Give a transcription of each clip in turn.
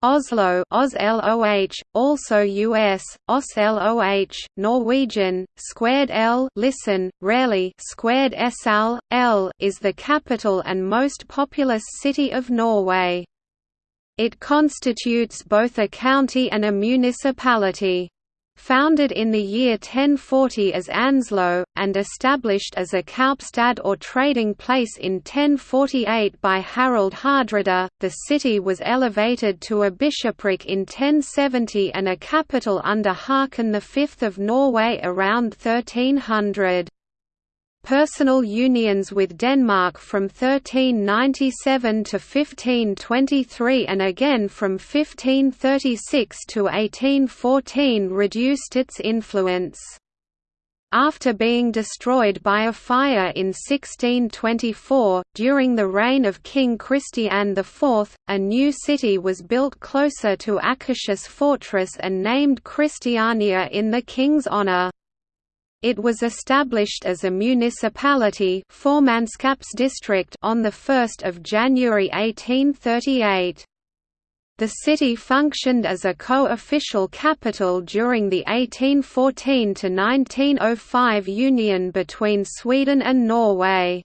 Oslo OSLOH, also US, Norwegian, squared L listen, rarely squared SL, L is the capital and most populous city of Norway. It constitutes both a county and a municipality. Founded in the year 1040 as Anslo, and established as a kaupstad or trading place in 1048 by Harald Hardrada, the city was elevated to a bishopric in 1070 and a capital under Haakon V of Norway around 1300 personal unions with Denmark from 1397 to 1523 and again from 1536 to 1814 reduced its influence. After being destroyed by a fire in 1624, during the reign of King Christian IV, a new city was built closer to Akershus fortress and named Christiania in the king's honour. It was established as a municipality on 1 January 1838. The city functioned as a co-official capital during the 1814–1905 union between Sweden and Norway.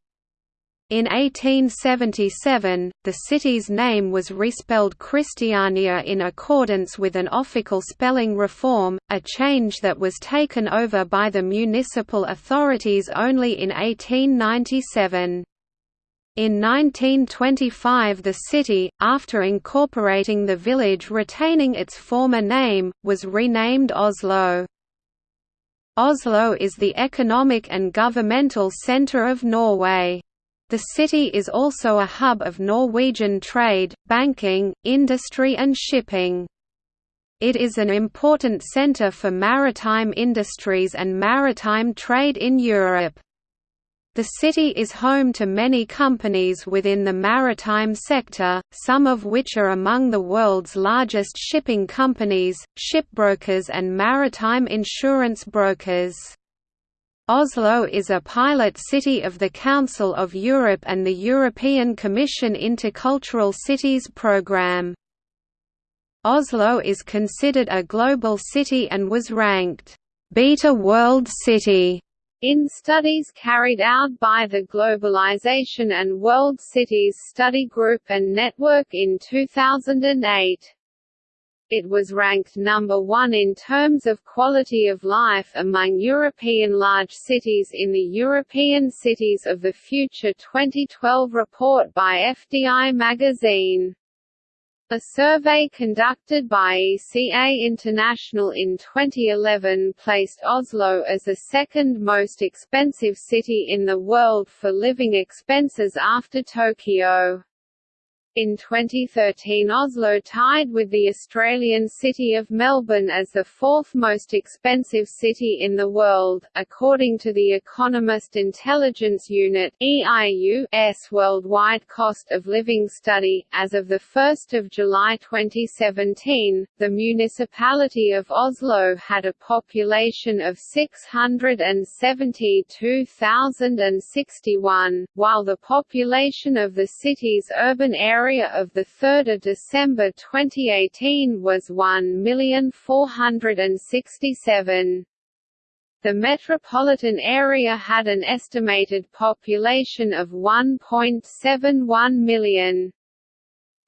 In 1877, the city's name was respelled Kristiania in accordance with an official spelling reform, a change that was taken over by the municipal authorities only in 1897. In 1925 the city, after incorporating the village retaining its former name, was renamed Oslo. Oslo is the economic and governmental centre of Norway. The city is also a hub of Norwegian trade, banking, industry and shipping. It is an important centre for maritime industries and maritime trade in Europe. The city is home to many companies within the maritime sector, some of which are among the world's largest shipping companies, shipbrokers and maritime insurance brokers. Oslo is a pilot city of the Council of Europe and the European Commission Intercultural Cities Programme. Oslo is considered a global city and was ranked Beta World City in studies carried out by the Globalization and World Cities Study Group and Network in 2008. It was ranked number one in terms of quality of life among European large cities in the European Cities of the Future 2012 report by FDI magazine. A survey conducted by ECA International in 2011 placed Oslo as the second most expensive city in the world for living expenses after Tokyo. In 2013 Oslo tied with the Australian city of Melbourne as the fourth most expensive city in the world, according to the Economist Intelligence Unit EIU's worldwide cost of living study. As of 1 July 2017, the municipality of Oslo had a population of 672,061, while the population of the city's urban area area of 3 December 2018 was 1,467. The metropolitan area had an estimated population of 1.71 million.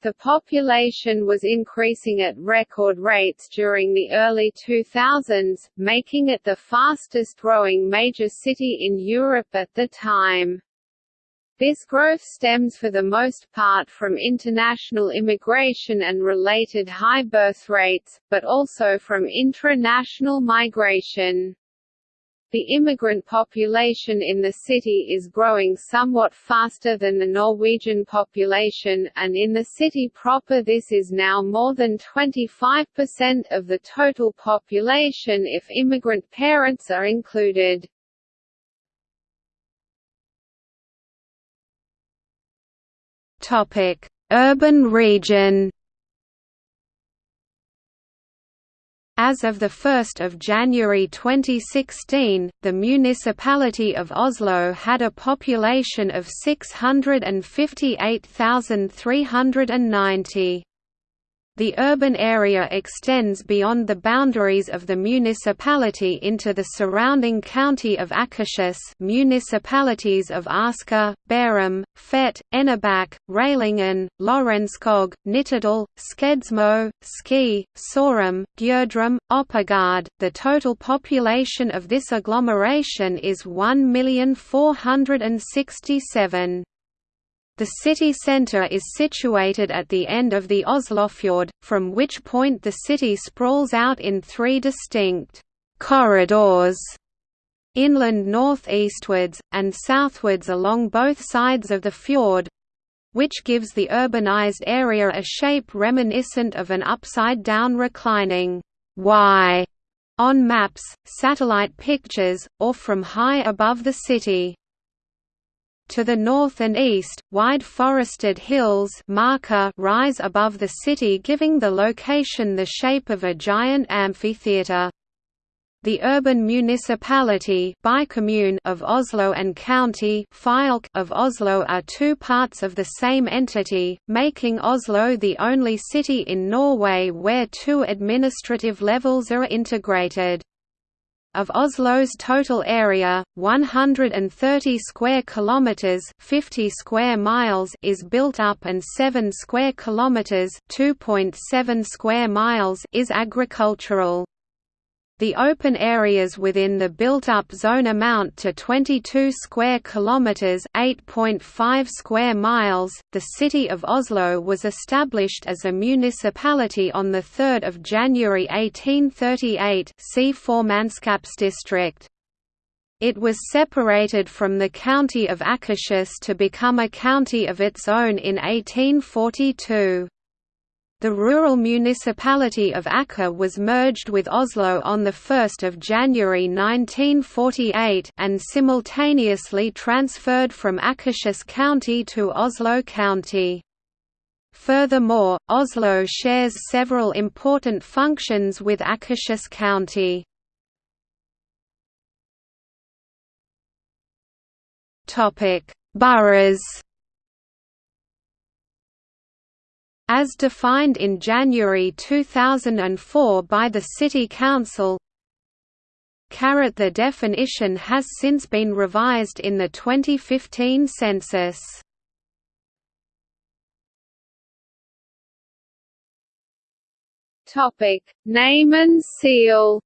The population was increasing at record rates during the early 2000s, making it the fastest growing major city in Europe at the time. This growth stems for the most part from international immigration and related high birth rates, but also from intra-national migration. The immigrant population in the city is growing somewhat faster than the Norwegian population, and in the city proper this is now more than 25% of the total population if immigrant parents are included. Urban region. As of 1 January 2016, the municipality of Oslo had a population of 658,390. The urban area extends beyond the boundaries of the municipality into the surrounding county of Akershus municipalities of Asker, Bærum, Fet, Enebakk, Rælingen, Lørenskog, Nittedal, Skedsmo, Ski, Sorum, Gjerdrum, Oppegard. The total population of this agglomeration is 1,467. The city centre is situated at the end of the Oslofjord, from which point the city sprawls out in three distinct corridors inland north-eastwards, and southwards along both sides of the fjord which gives the urbanized area a shape reminiscent of an upside-down reclining Y on maps, satellite pictures, or from high above the city. To the north and east, wide forested hills rise above the city giving the location the shape of a giant amphitheatre. The urban municipality of Oslo and county of Oslo are two parts of the same entity, making Oslo the only city in Norway where two administrative levels are integrated. Of Oslo's total area, 130 square kilometers, 50 square miles is built up and 7 square kilometers, 2.7 square miles is agricultural. The open areas within the built-up zone amount to 22 square kilometers, 8.5 square miles. The city of Oslo was established as a municipality on the 3rd of January 1838. See Formannskapsdistrikt. It was separated from the county of Akershus to become a county of its own in 1842. The rural municipality of Aker was merged with Oslo on 1 January 1948 and simultaneously transferred from Akershus County to Oslo County. Furthermore, Oslo shares several important functions with Akershus County. Boroughs As defined in January 2004 by the City Council, the definition has since been revised in the 2015 census. Name and seal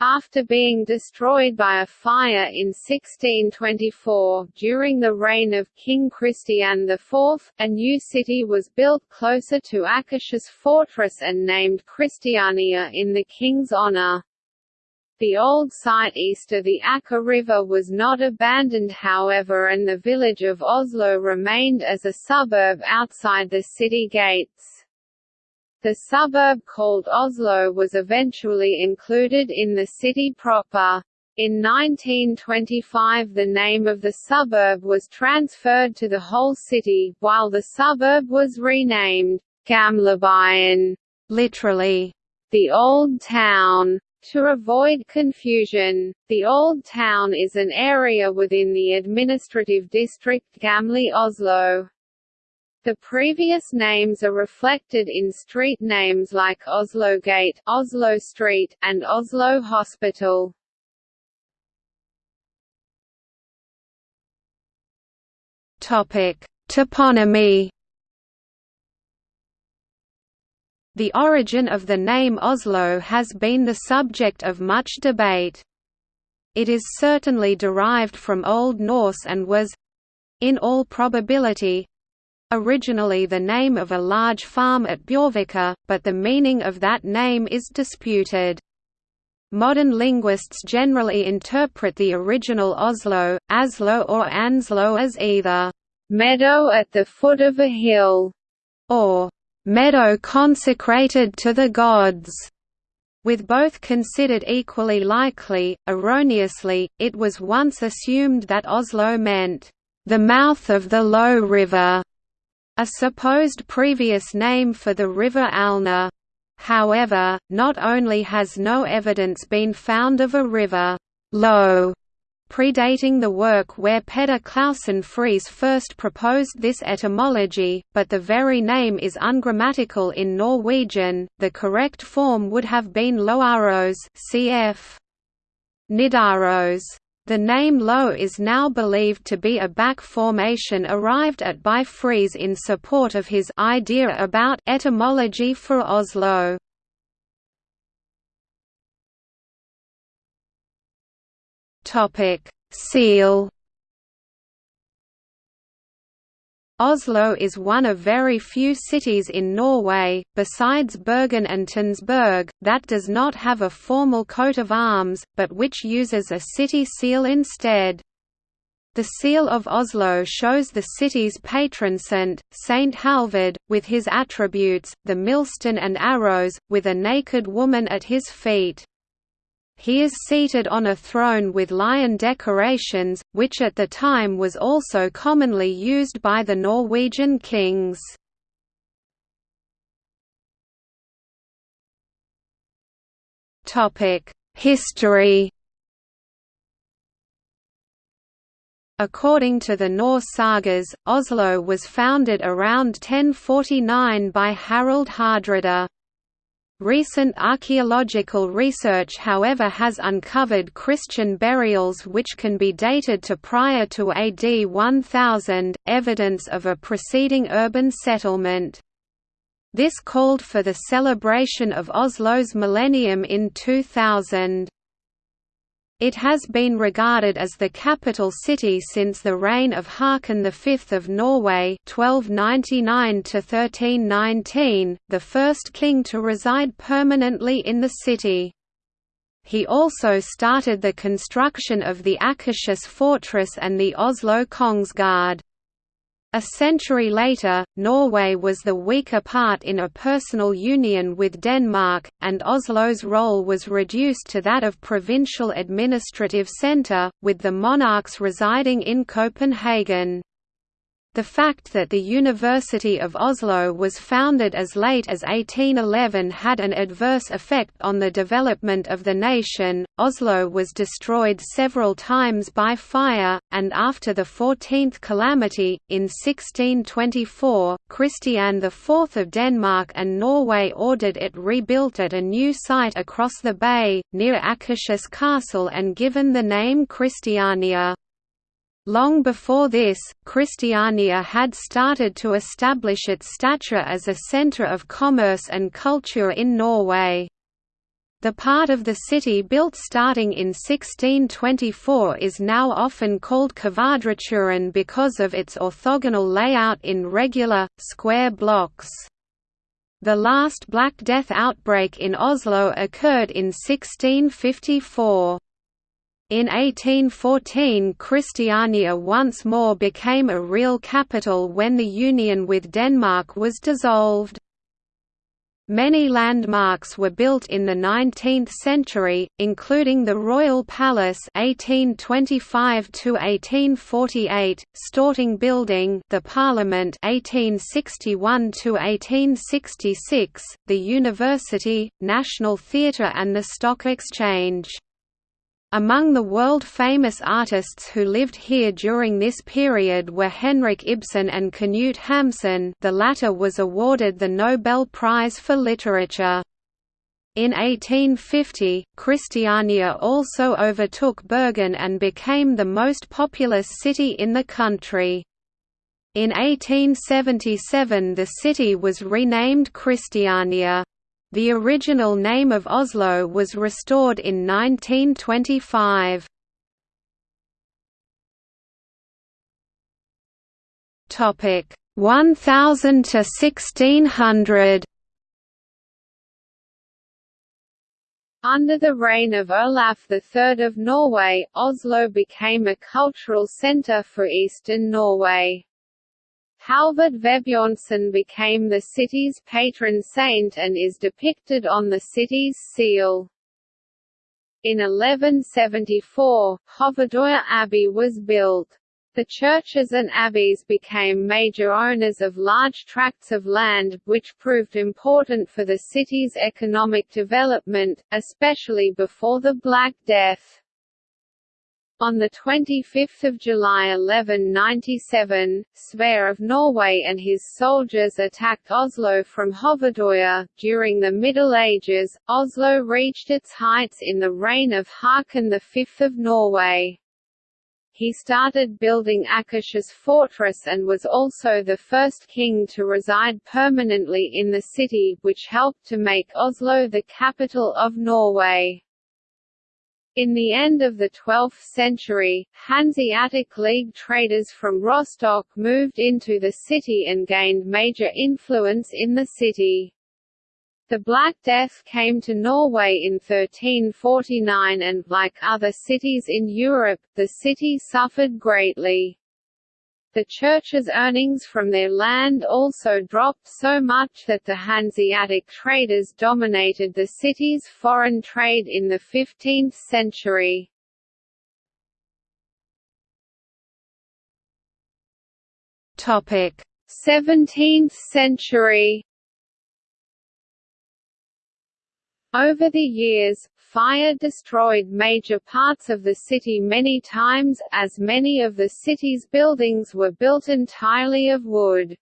After being destroyed by a fire in 1624, during the reign of King Christian IV, a new city was built closer to Akershus fortress and named Christiania in the king's honor. The old site east of the Aker River was not abandoned however and the village of Oslo remained as a suburb outside the city gates. The suburb called Oslo was eventually included in the city proper. In 1925 the name of the suburb was transferred to the whole city, while the suburb was renamed Gamlebyen, literally, the Old Town. To avoid confusion, the Old Town is an area within the administrative district Gamle Oslo. The previous names are reflected in street names like Oslo Gate, Oslo Street, and Oslo Hospital. Topic: Toponymy. The origin of the name Oslo has been the subject of much debate. It is certainly derived from Old Norse and was in all probability originally the name of a large farm at Bjørvika, but the meaning of that name is disputed. Modern linguists generally interpret the original Oslo, Aslo or Anslo as either meadow at the foot of a hill, or meadow consecrated to the gods. With both considered equally likely, erroneously, it was once assumed that Oslo meant the mouth of the low river, a supposed previous name for the river Alna. However, not only has no evidence been found of a river low predating the work where Peder Clausen Friis first proposed this etymology, but the very name is ungrammatical in Norwegian. The correct form would have been Loaros, cf. Nidaros. The name Lo is now believed to be a back formation arrived at by Friis in support of his idea about etymology for Oslo. Topic: Seal. Oslo is one of very few cities in Norway, besides Bergen and Tønsberg, that does not have a formal coat of arms, but which uses a city seal instead. The seal of Oslo shows the city's patron saint, Saint Halvard, with his attributes, the millstone and arrows, with a naked woman at his feet. He is seated on a throne with lion decorations, which at the time was also commonly used by the Norwegian kings. History According to the Norse sagas, Oslo was founded around 1049 by Harald Hardrada. Recent archaeological research however has uncovered Christian burials which can be dated to prior to AD 1000, evidence of a preceding urban settlement. This called for the celebration of Oslo's millennium in 2000. It has been regarded as the capital city since the reign of Haakon V of Norway 1299 the first king to reside permanently in the city. He also started the construction of the Akershus fortress and the Oslo Kongsgard. A century later, Norway was the weaker part in a personal union with Denmark, and Oslo's role was reduced to that of provincial administrative centre, with the monarchs residing in Copenhagen. The fact that the University of Oslo was founded as late as 1811 had an adverse effect on the development of the nation. Oslo was destroyed several times by fire, and after the 14th calamity, in 1624, Christian IV of Denmark and Norway ordered it rebuilt at a new site across the bay, near Akershus Castle and given the name Christiania. Long before this, Christiania had started to establish its stature as a centre of commerce and culture in Norway. The part of the city built starting in 1624 is now often called Kvadraturen because of its orthogonal layout in regular, square blocks. The last Black Death outbreak in Oslo occurred in 1654. In 1814 Christiania once more became a real capital when the union with Denmark was dissolved. Many landmarks were built in the 19th century, including the Royal Palace (1825–1848), Storting Building, the Parliament (1861–1866), the University, National Theatre, and the Stock Exchange. Among the world-famous artists who lived here during this period were Henrik Ibsen and Knut Hamsun the latter was awarded the Nobel Prize for Literature. In 1850, Christiania also overtook Bergen and became the most populous city in the country. In 1877 the city was renamed Kristiania. The original name of Oslo was restored in 1925. Topic 1000 to 1600. Under the reign of Olaf III of Norway, Oslo became a cultural centre for eastern Norway. Halvard Vebjørnson became the city's patron saint and is depicted on the city's seal. In 1174, Hovedøya Abbey was built. The churches and abbeys became major owners of large tracts of land, which proved important for the city's economic development, especially before the Black Death. On 25 July 1197, Sverre of Norway and his soldiers attacked Oslo from Hovedøya. During the Middle Ages, Oslo reached its heights in the reign of Haakon V of Norway. He started building Akershus fortress and was also the first king to reside permanently in the city, which helped to make Oslo the capital of Norway. In the end of the 12th century, Hanseatic League traders from Rostock moved into the city and gained major influence in the city. The Black Death came to Norway in 1349 and, like other cities in Europe, the city suffered greatly. The church's earnings from their land also dropped so much that the Hanseatic traders dominated the city's foreign trade in the 15th century. Topic: 17th century. Over the years, Fire destroyed major parts of the city many times, as many of the city's buildings were built entirely of wood.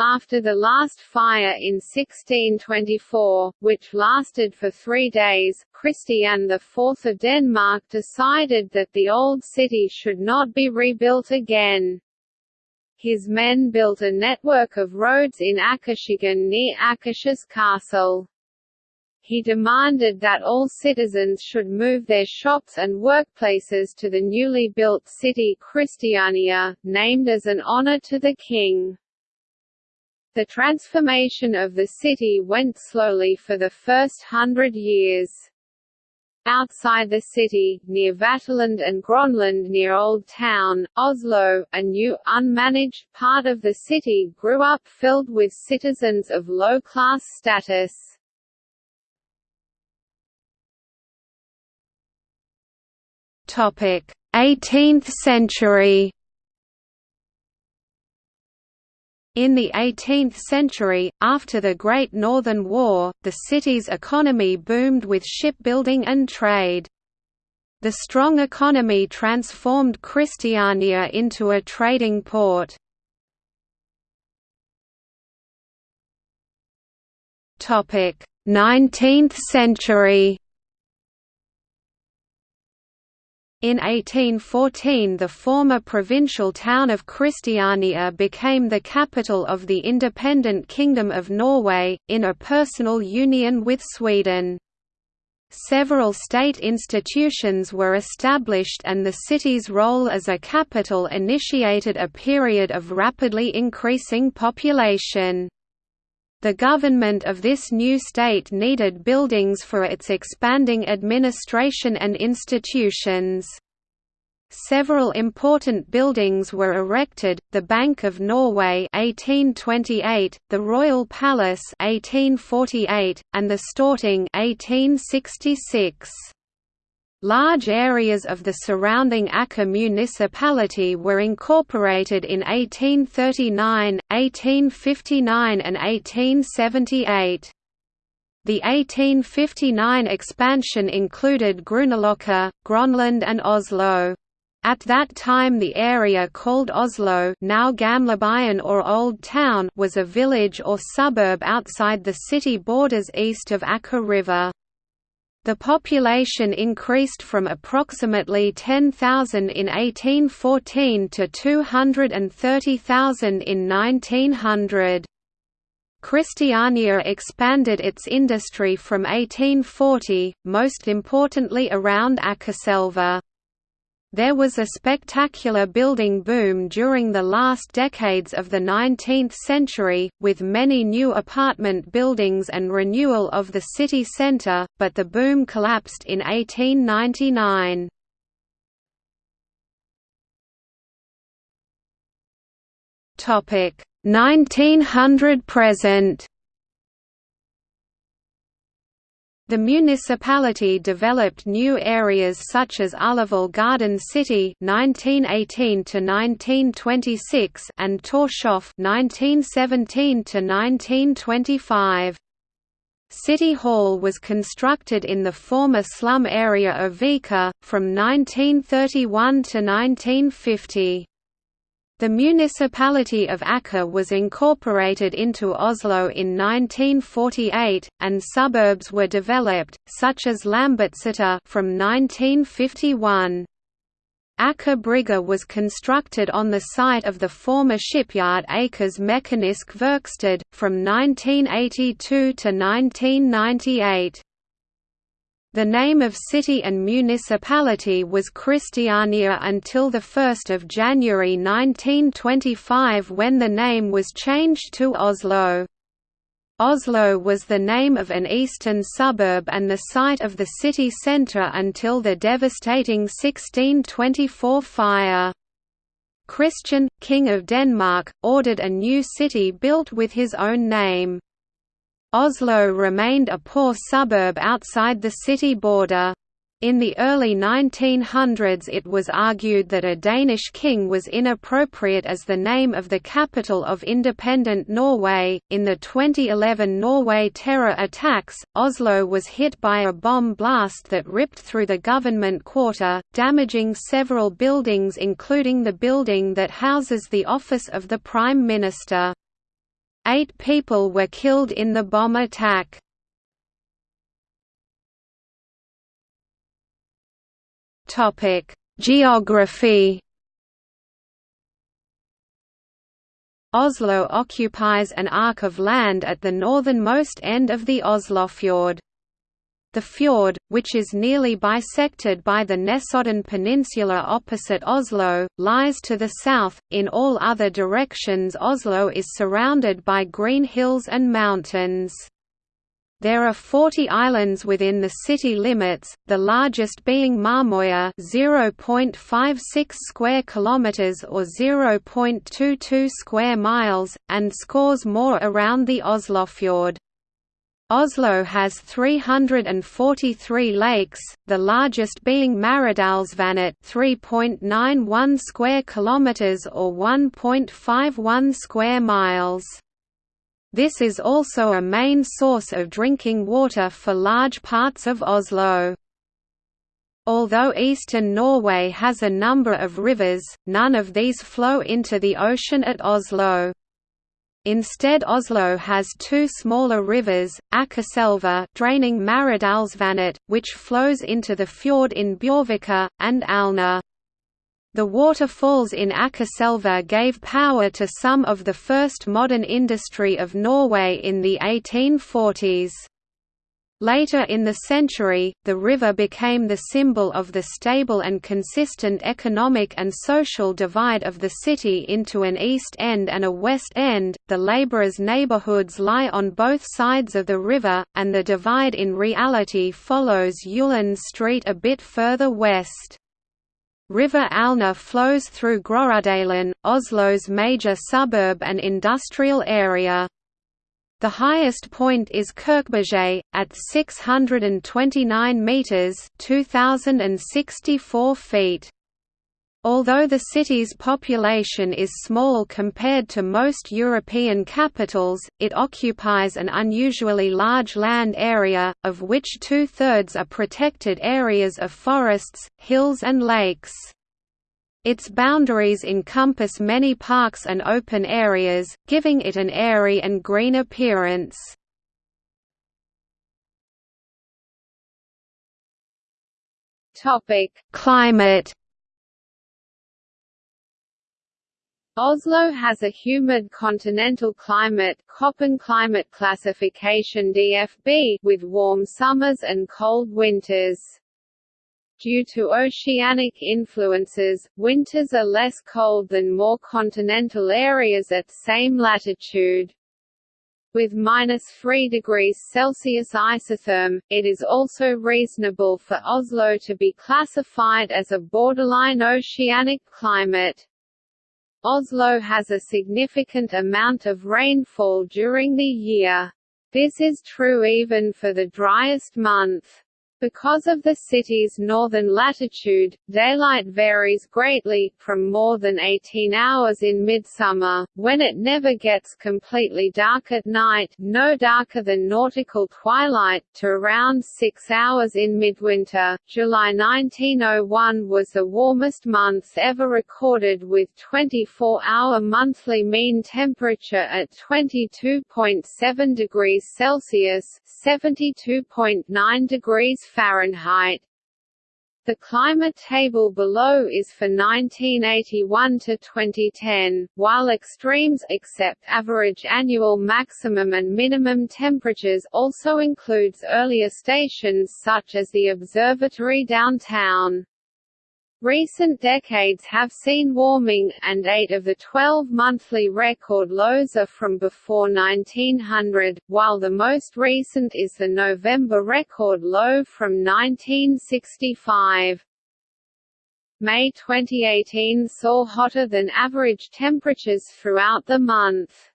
After the last fire in 1624, which lasted for three days, Christian IV of Denmark decided that the old city should not be rebuilt again. His men built a network of roads in Akershagen near Akershus Castle he demanded that all citizens should move their shops and workplaces to the newly built city Christiania, named as an honor to the king. The transformation of the city went slowly for the first hundred years. Outside the city, near Vaterland and Gronland near Old Town, Oslo, a new, unmanaged part of the city grew up filled with citizens of low-class status. Topic: 18th century. In the 18th century, after the Great Northern War, the city's economy boomed with shipbuilding and trade. The strong economy transformed Christiania into a trading port. Topic: 19th century. In 1814 the former provincial town of Christiania became the capital of the independent Kingdom of Norway, in a personal union with Sweden. Several state institutions were established and the city's role as a capital initiated a period of rapidly increasing population. The government of this new state needed buildings for its expanding administration and institutions. Several important buildings were erected, the Bank of Norway 1828, the Royal Palace 1848, and the Storting 1866. Large areas of the surrounding Aker municipality were incorporated in 1839, 1859 and 1878. The 1859 expansion included Grünerløkka, Gronland and Oslo. At that time the area called Oslo now or Old Town was a village or suburb outside the city borders east of Aker River. The population increased from approximately 10,000 in 1814 to 230,000 in 1900. Christiania expanded its industry from 1840, most importantly around Akerselva. There was a spectacular building boom during the last decades of the 19th century, with many new apartment buildings and renewal of the city centre, but the boom collapsed in 1899. Topic 1900 present The municipality developed new areas such as Ullevål Garden City (1918–1926) and Torshov (1917–1925). City Hall was constructed in the former slum area of Vika, from 1931 to 1950. The municipality of Aker was incorporated into Oslo in 1948, and suburbs were developed, such as Lambertseter from 1951. Aker Brygge was constructed on the site of the former shipyard Akers Mekanisk Verksted, from 1982 to 1998. The name of city and municipality was Christiania until 1 January 1925 when the name was changed to Oslo. Oslo was the name of an eastern suburb and the site of the city centre until the devastating 1624 fire. Christian, King of Denmark, ordered a new city built with his own name. Oslo remained a poor suburb outside the city border. In the early 1900s it was argued that a Danish king was inappropriate as the name of the capital of independent Norway. In the 2011 Norway terror attacks, Oslo was hit by a bomb blast that ripped through the government quarter, damaging several buildings including the building that houses the office of the Prime Minister. Eight people were killed in the bomb attack. Geography Oslo occupies an arc of land at the northernmost end of the Oslofjord. The fjord, which is nearly bisected by the Nesodden Peninsula opposite Oslo, lies to the south. In all other directions, Oslo is surrounded by green hills and mountains. There are 40 islands within the city limits, the largest being Malmøya 0.56 square kilometers or 0.22 square miles, and scores more around the Oslofjord. Oslo has 343 lakes, the largest being Maridalsvannet 3.91 square kilometers or 1.51 square miles. This is also a main source of drinking water for large parts of Oslo. Although eastern Norway has a number of rivers, none of these flow into the ocean at Oslo. Instead Oslo has two smaller rivers, Akerselva draining Maridalsvannet, which flows into the fjord in Bjørvika, and Alna. The waterfalls in Akerselva gave power to some of the first modern industry of Norway in the 1840s. Later in the century, the river became the symbol of the stable and consistent economic and social divide of the city into an east end and a west end. The laborers' neighborhoods lie on both sides of the river, and the divide in reality follows Ullens Street a bit further west. River Alna flows through Groruddalen, Oslo's major suburb and industrial area. The highest point is Kirkeberget, at 629 metres 2,064 feet. Although the city's population is small compared to most European capitals, it occupies an unusually large land area, of which two-thirds are protected areas of forests, hills and lakes. Its boundaries encompass many parks and open areas, giving it an airy and green appearance. Climate Oslo has a humid continental climate Köppen climate classification DFB with warm summers and cold winters. Due to oceanic influences, winters are less cold than more continental areas at same latitude. With minus 3 degrees Celsius isotherm, it is also reasonable for Oslo to be classified as a borderline oceanic climate. Oslo has a significant amount of rainfall during the year. This is true even for the driest month. Because of the city's northern latitude, daylight varies greatly, from more than 18 hours in midsummer, when it never gets completely dark at night no darker than nautical twilight, to around 6 hours in midwinter. July 1901 was the warmest month ever recorded with 24-hour monthly mean temperature at 22.7 degrees Celsius (72.9 degrees Fahrenheit. The climate table below is for 1981 to 2010, while extremes except average annual maximum and minimum temperatures also includes earlier stations such as the observatory downtown. Recent decades have seen warming, and eight of the 12 monthly record lows are from before 1900, while the most recent is the November record low from 1965. May 2018 saw hotter than average temperatures throughout the month.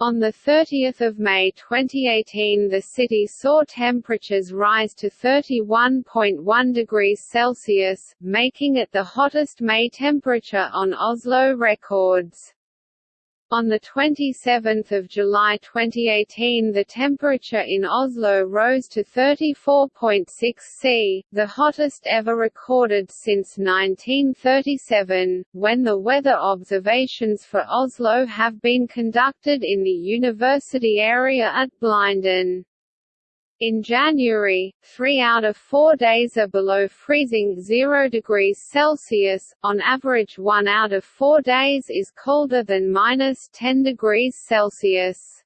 On 30 May 2018 the city saw temperatures rise to 31.1 degrees Celsius, making it the hottest May temperature on Oslo records. On 27 July 2018 the temperature in Oslo rose to 34.6 C, the hottest ever recorded since 1937, when the weather observations for Oslo have been conducted in the university area at Blindern. In January, three out of four days are below freezing 0 degrees Celsius, on average one out of four days is colder than minus 10 degrees Celsius.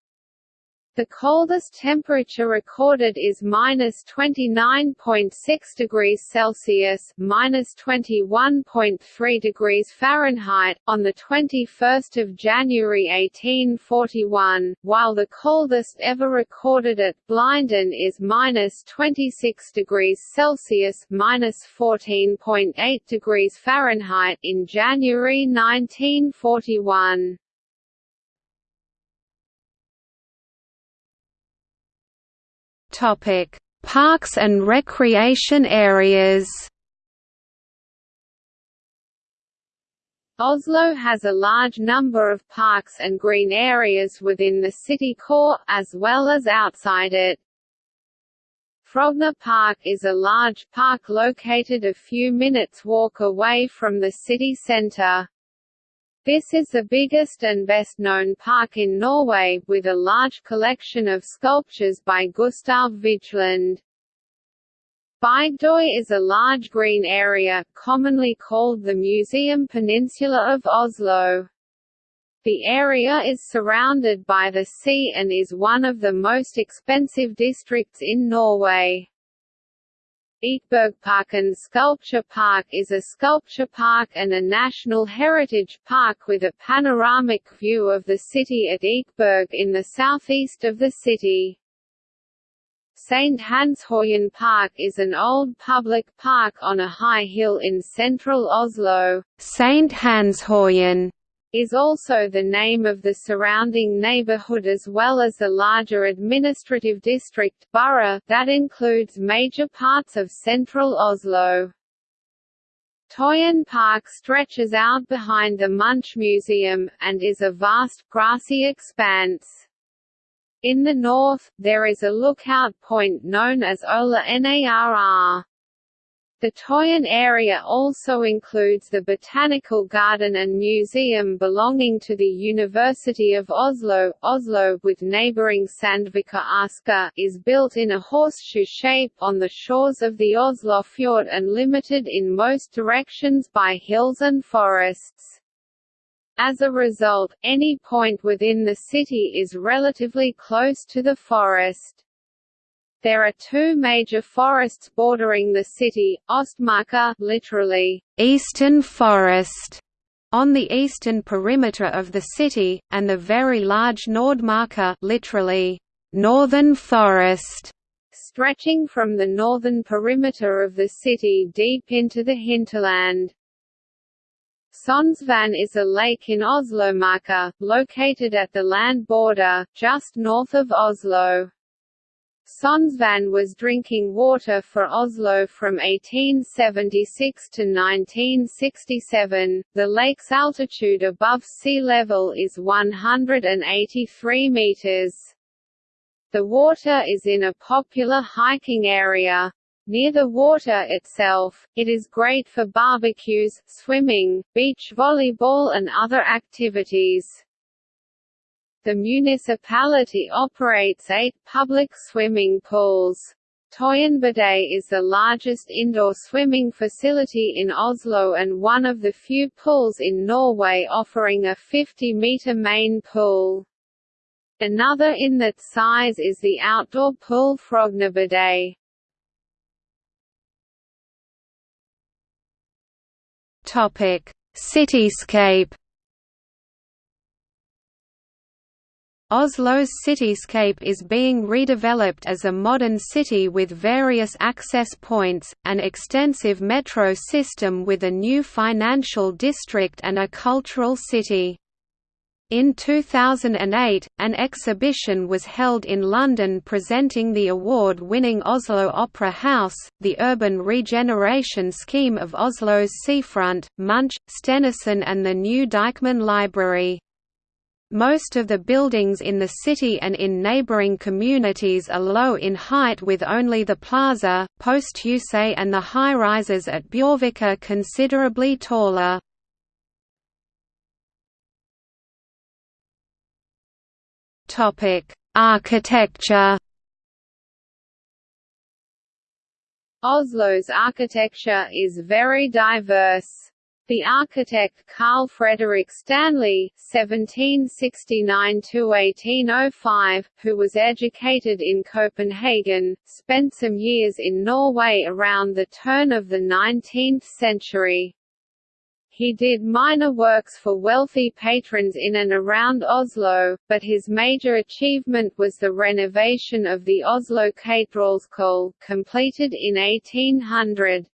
The coldest temperature recorded is minus 29.6 degrees Celsius, minus 21.3 degrees Fahrenheit, on the 21st of January 1841, while the coldest ever recorded at Blindern is minus 26 degrees Celsius, minus 14.8 degrees Fahrenheit in January 1941. Parks and recreation areas. Oslo has a large number of parks and green areas within the city core, as well as outside it. Frogner Park is a large park located a few minutes walk away from the city centre. This is the biggest and best-known park in Norway, with a large collection of sculptures by Gustav Vigeland. Bygdøy is a large green area, commonly called the Museum Peninsula of Oslo. The area is surrounded by the sea and is one of the most expensive districts in Norway. Ekebergparken Sculpture Park is a sculpture park and a National Heritage Park with a panoramic view of the city at Ekeberg in the southeast of the city. St. Hanshaugen Park is an old public park on a high hill in central Oslo. St. Hanshaugen is also the name of the surrounding neighborhood as well as the larger administrative district borough that includes major parts of central Oslo. Tøyen Park stretches out behind the Munch Museum, and is a vast, grassy expanse. In the north, there is a lookout point known as Ola Narr. The Tøyen area also includes the Botanical Garden and Museum belonging to the University of Oslo. Oslo, with neighbouring Sandvika Asker, is built in a horseshoe shape on the shores of the Oslofjord and limited in most directions by hills and forests. As a result, any point within the city is relatively close to the forest. There are two major forests bordering the city, Ostmarka literally, eastern forest, on the eastern perimeter of the city, and the very large Nordmarka literally, northern forest, stretching from the northern perimeter of the city deep into the hinterland. Sognsvann is a lake in Oslomarka, located at the land border, just north of Oslo. Sognsvann was drinking water for Oslo from 1876 to 1967. The lake's altitude above sea level is 183 meters. The water is in a popular hiking area. Near the water itself, it is great for barbecues, swimming, beach volleyball and other activities. The municipality operates eight public swimming pools. Tøyenbadet is the largest indoor swimming facility in Oslo and one of the few pools in Norway offering a 50-meter main pool. Another in that size is the outdoor pool Frognerbadet. Topic: Cityscape. Oslo's cityscape is being redeveloped as a modern city with various access points, an extensive metro system with a new financial district and a cultural city. In 2008, an exhibition was held in London presenting the award-winning Oslo Opera House, the urban regeneration scheme of Oslo's seafront, Munch, Stenersen and the new Deichman Library. Most of the buildings in the city and in neighboring communities are low in height with only the plaza, Posthuset and the high-rises at Bjørvika considerably taller. Architecture. Oslo's architecture is very diverse. The architect Carl Frederick Stanley (1769–1805), who was educated in Copenhagen, spent some years in Norway around the turn of the 19th century. He did minor works for wealthy patrons in and around Oslo, but his major achievement was the renovation of the Oslo Katedralskole, completed in 1800.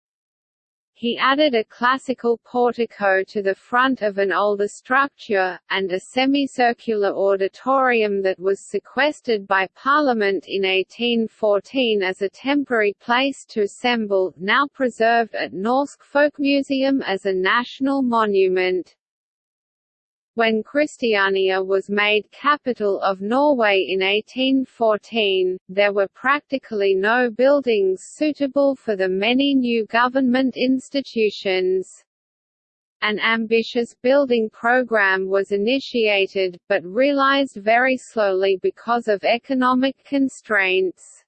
He added a classical portico to the front of an older structure, and a semicircular auditorium that was sequestered by Parliament in 1814 as a temporary place to assemble, now preserved at Norsk Folkemuseum as a national monument. When Christiania was made capital of Norway in 1814, there were practically no buildings suitable for the many new government institutions. An ambitious building program was initiated, but realized very slowly because of economic constraints.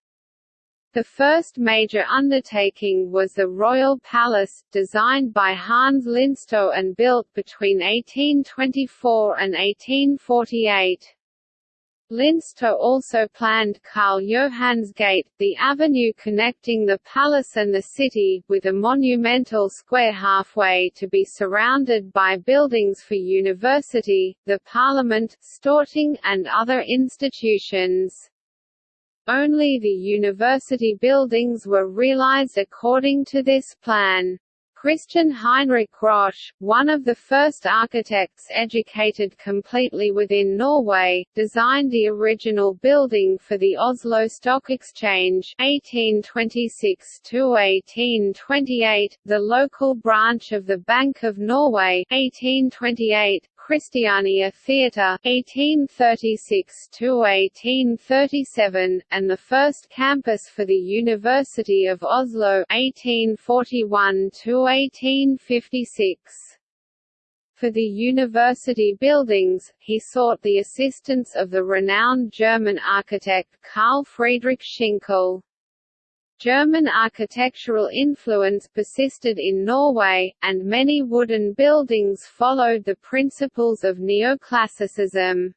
The first major undertaking was the Royal Palace, designed by Hans Linstow and built between 1824 and 1848. Linstow also planned Karl Johans Gate, the avenue connecting the palace and the city, with a monumental square halfway to be surrounded by buildings for university, the parliament, Storting and other institutions. Only the university buildings were realized according to this plan. Christian Heinrich Grosch, one of the first architects educated completely within Norway, designed the original building for the Oslo Stock Exchange 1826–1828, the local branch of the Bank of Norway 1828, Christiania Theatre (1836–1837) and the first campus for the University of Oslo (1841–1856). For the university buildings, he sought the assistance of the renowned German architect Carl Friedrich Schinkel. German architectural influence persisted in Norway, and many wooden buildings followed the principles of neoclassicism.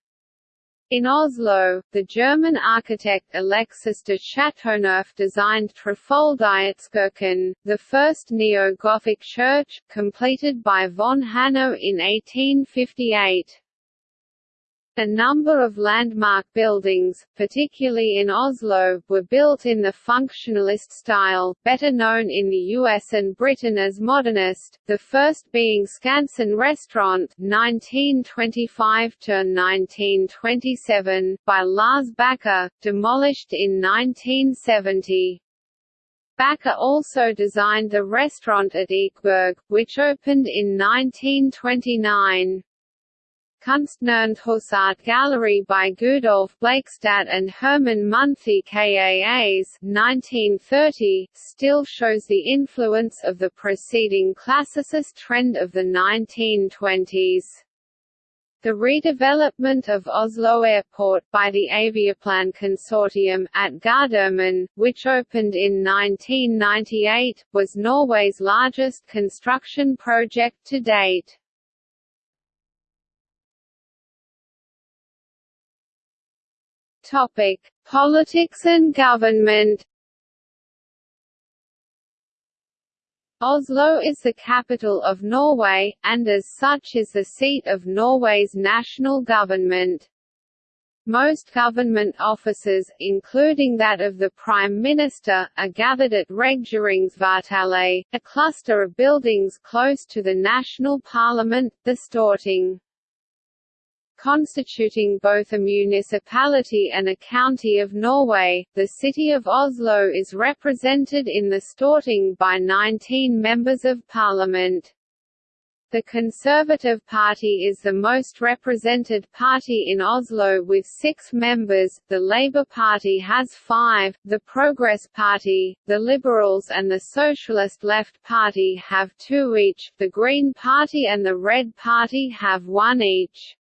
In Oslo, the German architect Alexis de Chateauneuf designed Trefoldighetskirken, the first neo-Gothic church, completed by von Hanno in 1858. A number of landmark buildings, particularly in Oslo, were built in the functionalist style, better known in the US and Britain as modernist, the first being Skansen Restaurant 1925–1927, by Lars Backer, demolished in 1970. Backer also designed the restaurant at Ekeberg, which opened in 1929. Kunstnernes Hus Gallery by Gudolf Blakstad and Hermann Munthe-Kaas 1930, still shows the influence of the preceding classicist trend of the 1920s. The redevelopment of Oslo Airport by the Aviaplan Consortium at Gardermoen, which opened in 1998, was Norway's largest construction project to date. Topic: Politics and government. Oslo is the capital of Norway, and as such is the seat of Norway's national government. Most government offices, including that of the Prime Minister, are gathered at Regjeringskvartalet, a cluster of buildings close to the national parliament, the Storting constituting both a municipality and a county of Norway. The city of Oslo is represented in the Storting by 19 members of parliament. The Conservative Party is the most represented party in Oslo with six members, the Labour Party has five, the Progress Party, the Liberals and the Socialist Left Party have two each, the Green Party and the Red Party have one each.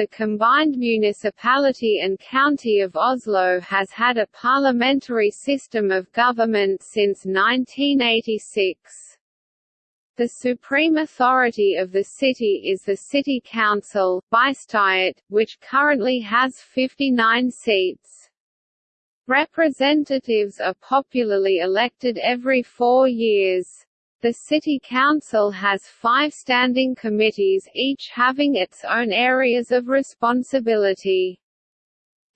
The combined municipality and county of Oslo has had a parliamentary system of government since 1986. The supreme authority of the city is the City Council, bystyret, which currently has 59 seats. Representatives are popularly elected every four years. The City Council has five standing committees each having its own areas of responsibility.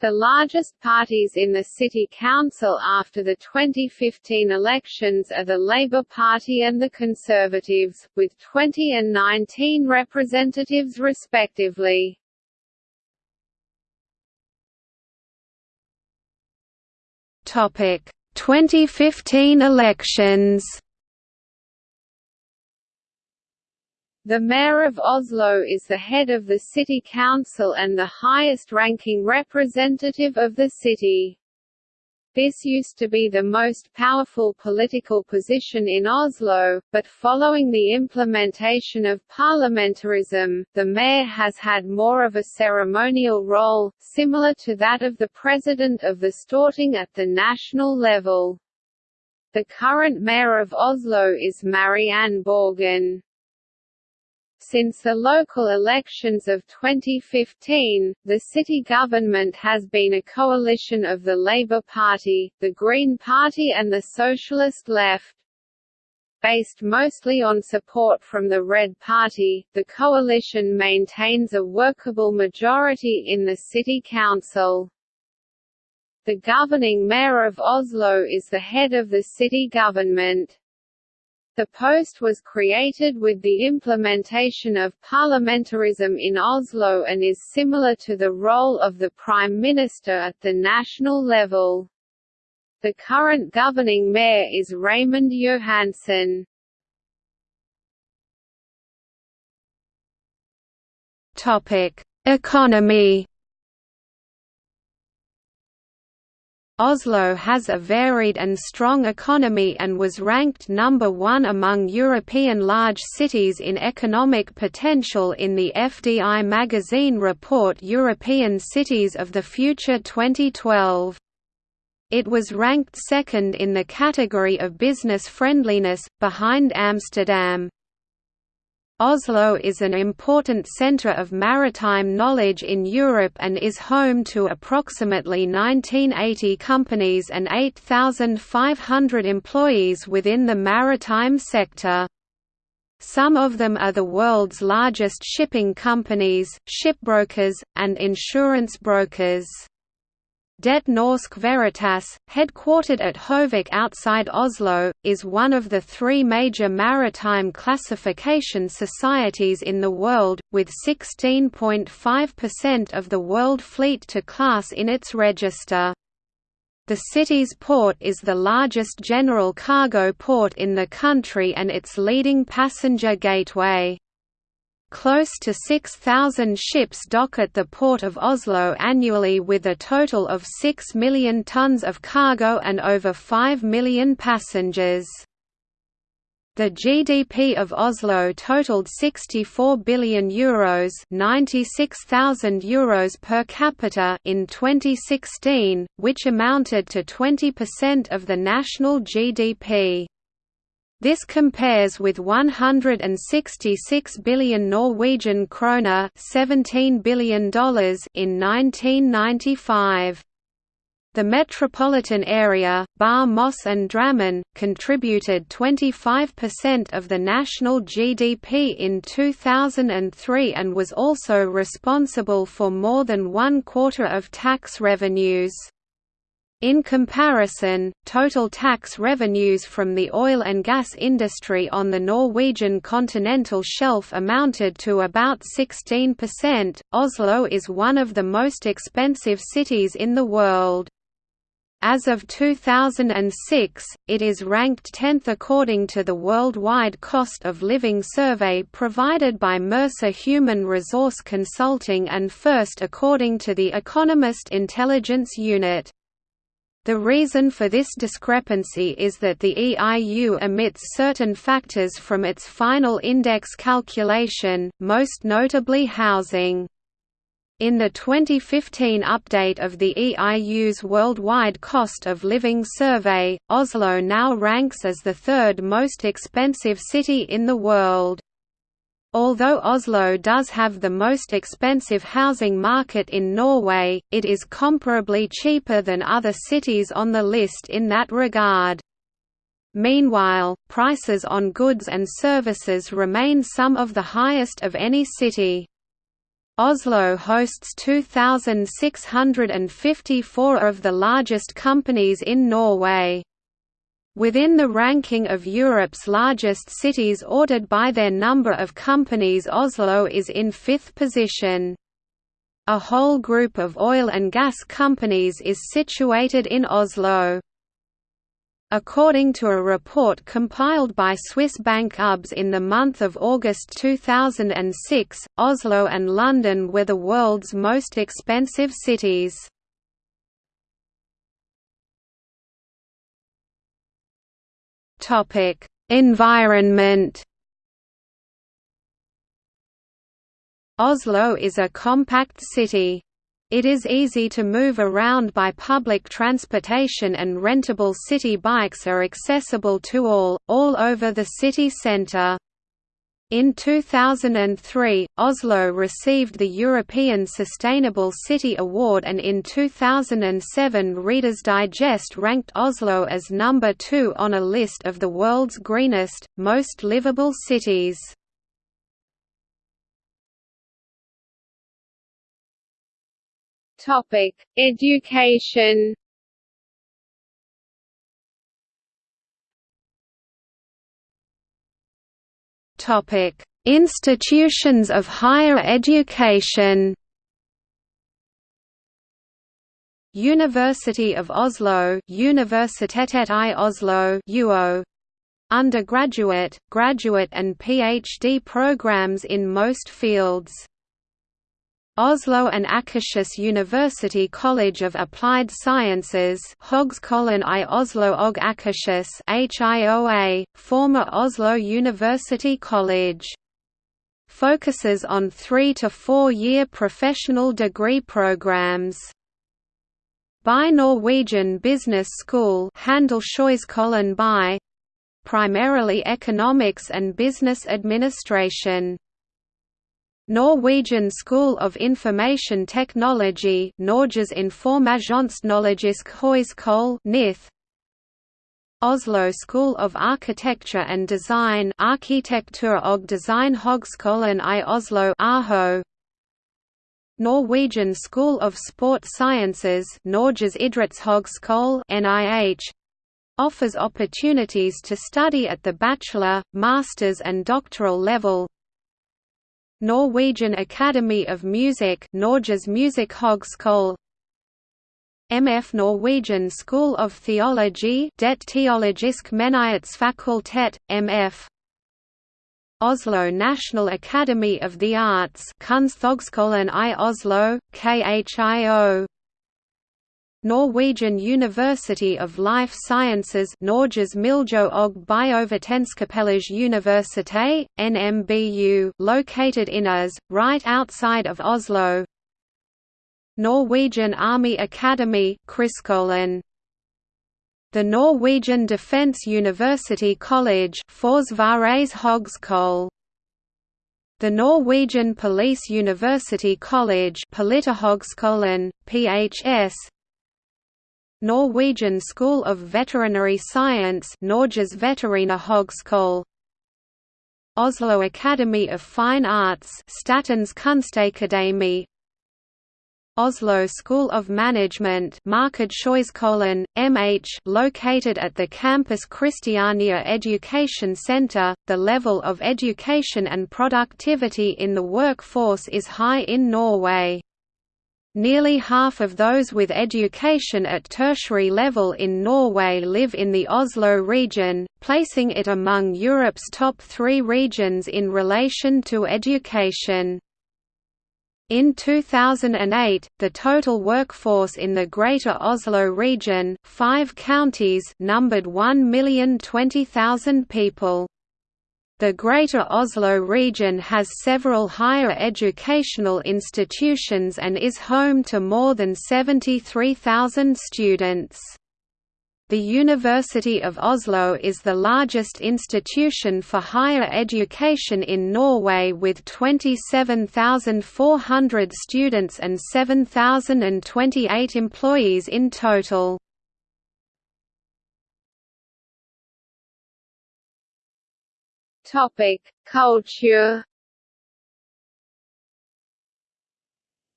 The largest parties in the City Council after the 2015 elections are the Labour Party and the Conservatives, with 20 and 19 representatives respectively. Topic: 2015 elections. The mayor of Oslo is the head of the city council and the highest-ranking representative of the city. This used to be the most powerful political position in Oslo, but following the implementation of parliamentarism, the mayor has had more of a ceremonial role, similar to that of the president of the Storting at the national level. The current mayor of Oslo is Marianne Borgen. Since the local elections of 2015, the city government has been a coalition of the Labour Party, the Green Party and the Socialist Left. Based mostly on support from the Red Party, the coalition maintains a workable majority in the city council. The governing mayor of Oslo is the head of the city government. The post was created with the implementation of parliamentarism in Oslo and is similar to the role of the Prime Minister at the national level. The current governing mayor is Raymond Johansen. Economy Oslo has a varied and strong economy and was ranked number one among European large cities in economic potential in the FDI magazine report European Cities of the Future 2012. It was ranked second in the category of business friendliness, behind Amsterdam. Oslo is an important centre of maritime knowledge in Europe and is home to approximately 1980 companies and 8,500 employees within the maritime sector. Some of them are the world's largest shipping companies, shipbrokers, and insurance brokers. Det Norske Veritas, headquartered at Høvik outside Oslo, is one of the three major maritime classification societies in the world, with 16.5% of the world fleet to class in its register. The city's port is the largest general cargo port in the country and its leading passenger gateway. Close to 6,000 ships dock at the Port of Oslo annually with a total of 6 million tons of cargo and over 5 million passengers. The GDP of Oslo totaled 64 billion euros, 96,000 euros per capita in 2016, which amounted to 20% of the national GDP. This compares with 166 billion Norwegian kroner $17 billion in 1995. The metropolitan area, Bar Moss and Drammen, contributed 25% of the national GDP in 2003 and was also responsible for more than one quarter of tax revenues. In comparison, total tax revenues from the oil and gas industry on the Norwegian continental shelf amounted to about 16%. Oslo is one of the most expensive cities in the world. As of 2006, it is ranked 10th according to the Worldwide Cost of Living survey provided by Mercer Human Resource Consulting and first according to the Economist Intelligence Unit. The reason for this discrepancy is that the EIU omits certain factors from its final index calculation, most notably housing. In the 2015 update of the EIU's Worldwide Cost of Living Survey, Oslo now ranks as the third most expensive city in the world. Although Oslo does have the most expensive housing market in Norway, it is comparably cheaper than other cities on the list in that regard. Meanwhile, prices on goods and services remain some of the highest of any city. Oslo hosts 2,654 of the largest companies in Norway. Within the ranking of Europe's largest cities ordered by their number of companies Oslo is in fifth position. A whole group of oil and gas companies is situated in Oslo. According to a report compiled by Swiss bank UBS in the month of August 2006, Oslo and London were the world's most expensive cities. Topic: Environment. Oslo is a compact city. It is easy to move around by public transportation and rentable city bikes are accessible to all, all over the city centre. In 2003, Oslo received the European Sustainable City Award and in 2007 Reader's Digest ranked Oslo as number two on a list of the world's greenest, most livable cities. Education Institutions of higher education. University of Oslo, Universitetet i Oslo, UO. Undergraduate, graduate and PhD programs in most fields. Oslo and Akershus University College of Applied Sciences Høgskolen i Oslo og Akershus HIOA, former Oslo University College. Focuses on three- to four-year professional degree programs. BI Norwegian Business School primarily economics and business administration. Norwegian School of Information Technology Norges Informasjonsteknologiske Høyskole NITH Oslo School of Architecture and Design Arkitektur og Design Designhøgskolen i Oslo Arho Norwegian School of Sport Sciences Norges idrettshøgskole NIH offers opportunities to study at the bachelor, master's and doctoral level Norwegian Academy of Music Norges Musikkhøgskole MF Norwegian School of Theology Det Teologisk Menighetsfakultet, MF Oslo National Academy of the Arts Kunsthøgskolen i Oslo, KHIO Norwegian University of Life Sciences Norges Miljø og Biovitenskapelige Universitet, NMBU located in Ås, right outside of Oslo Norwegian Army Academy Krigsskolen. The Norwegian Defence University College The Norwegian Police University College PHS Norwegian School of Veterinary Science Norges Veterinærhøgskole Oslo Academy of Fine Arts Statens Kunstakademi Oslo School of Management MH located at the campus Christiania Education Center. The level of education and productivity in the workforce is high in Norway. Nearly half of those with education at tertiary level in Norway live in the Oslo region, placing it among Europe's top three regions in relation to education. In 2008, the total workforce in the Greater Oslo region five counties numbered 1,020,000 people. The Greater Oslo region has several higher educational institutions and is home to more than 73,000 students. The University of Oslo is the largest institution for higher education in Norway with 27,400 students and 7,028 employees in total. Culture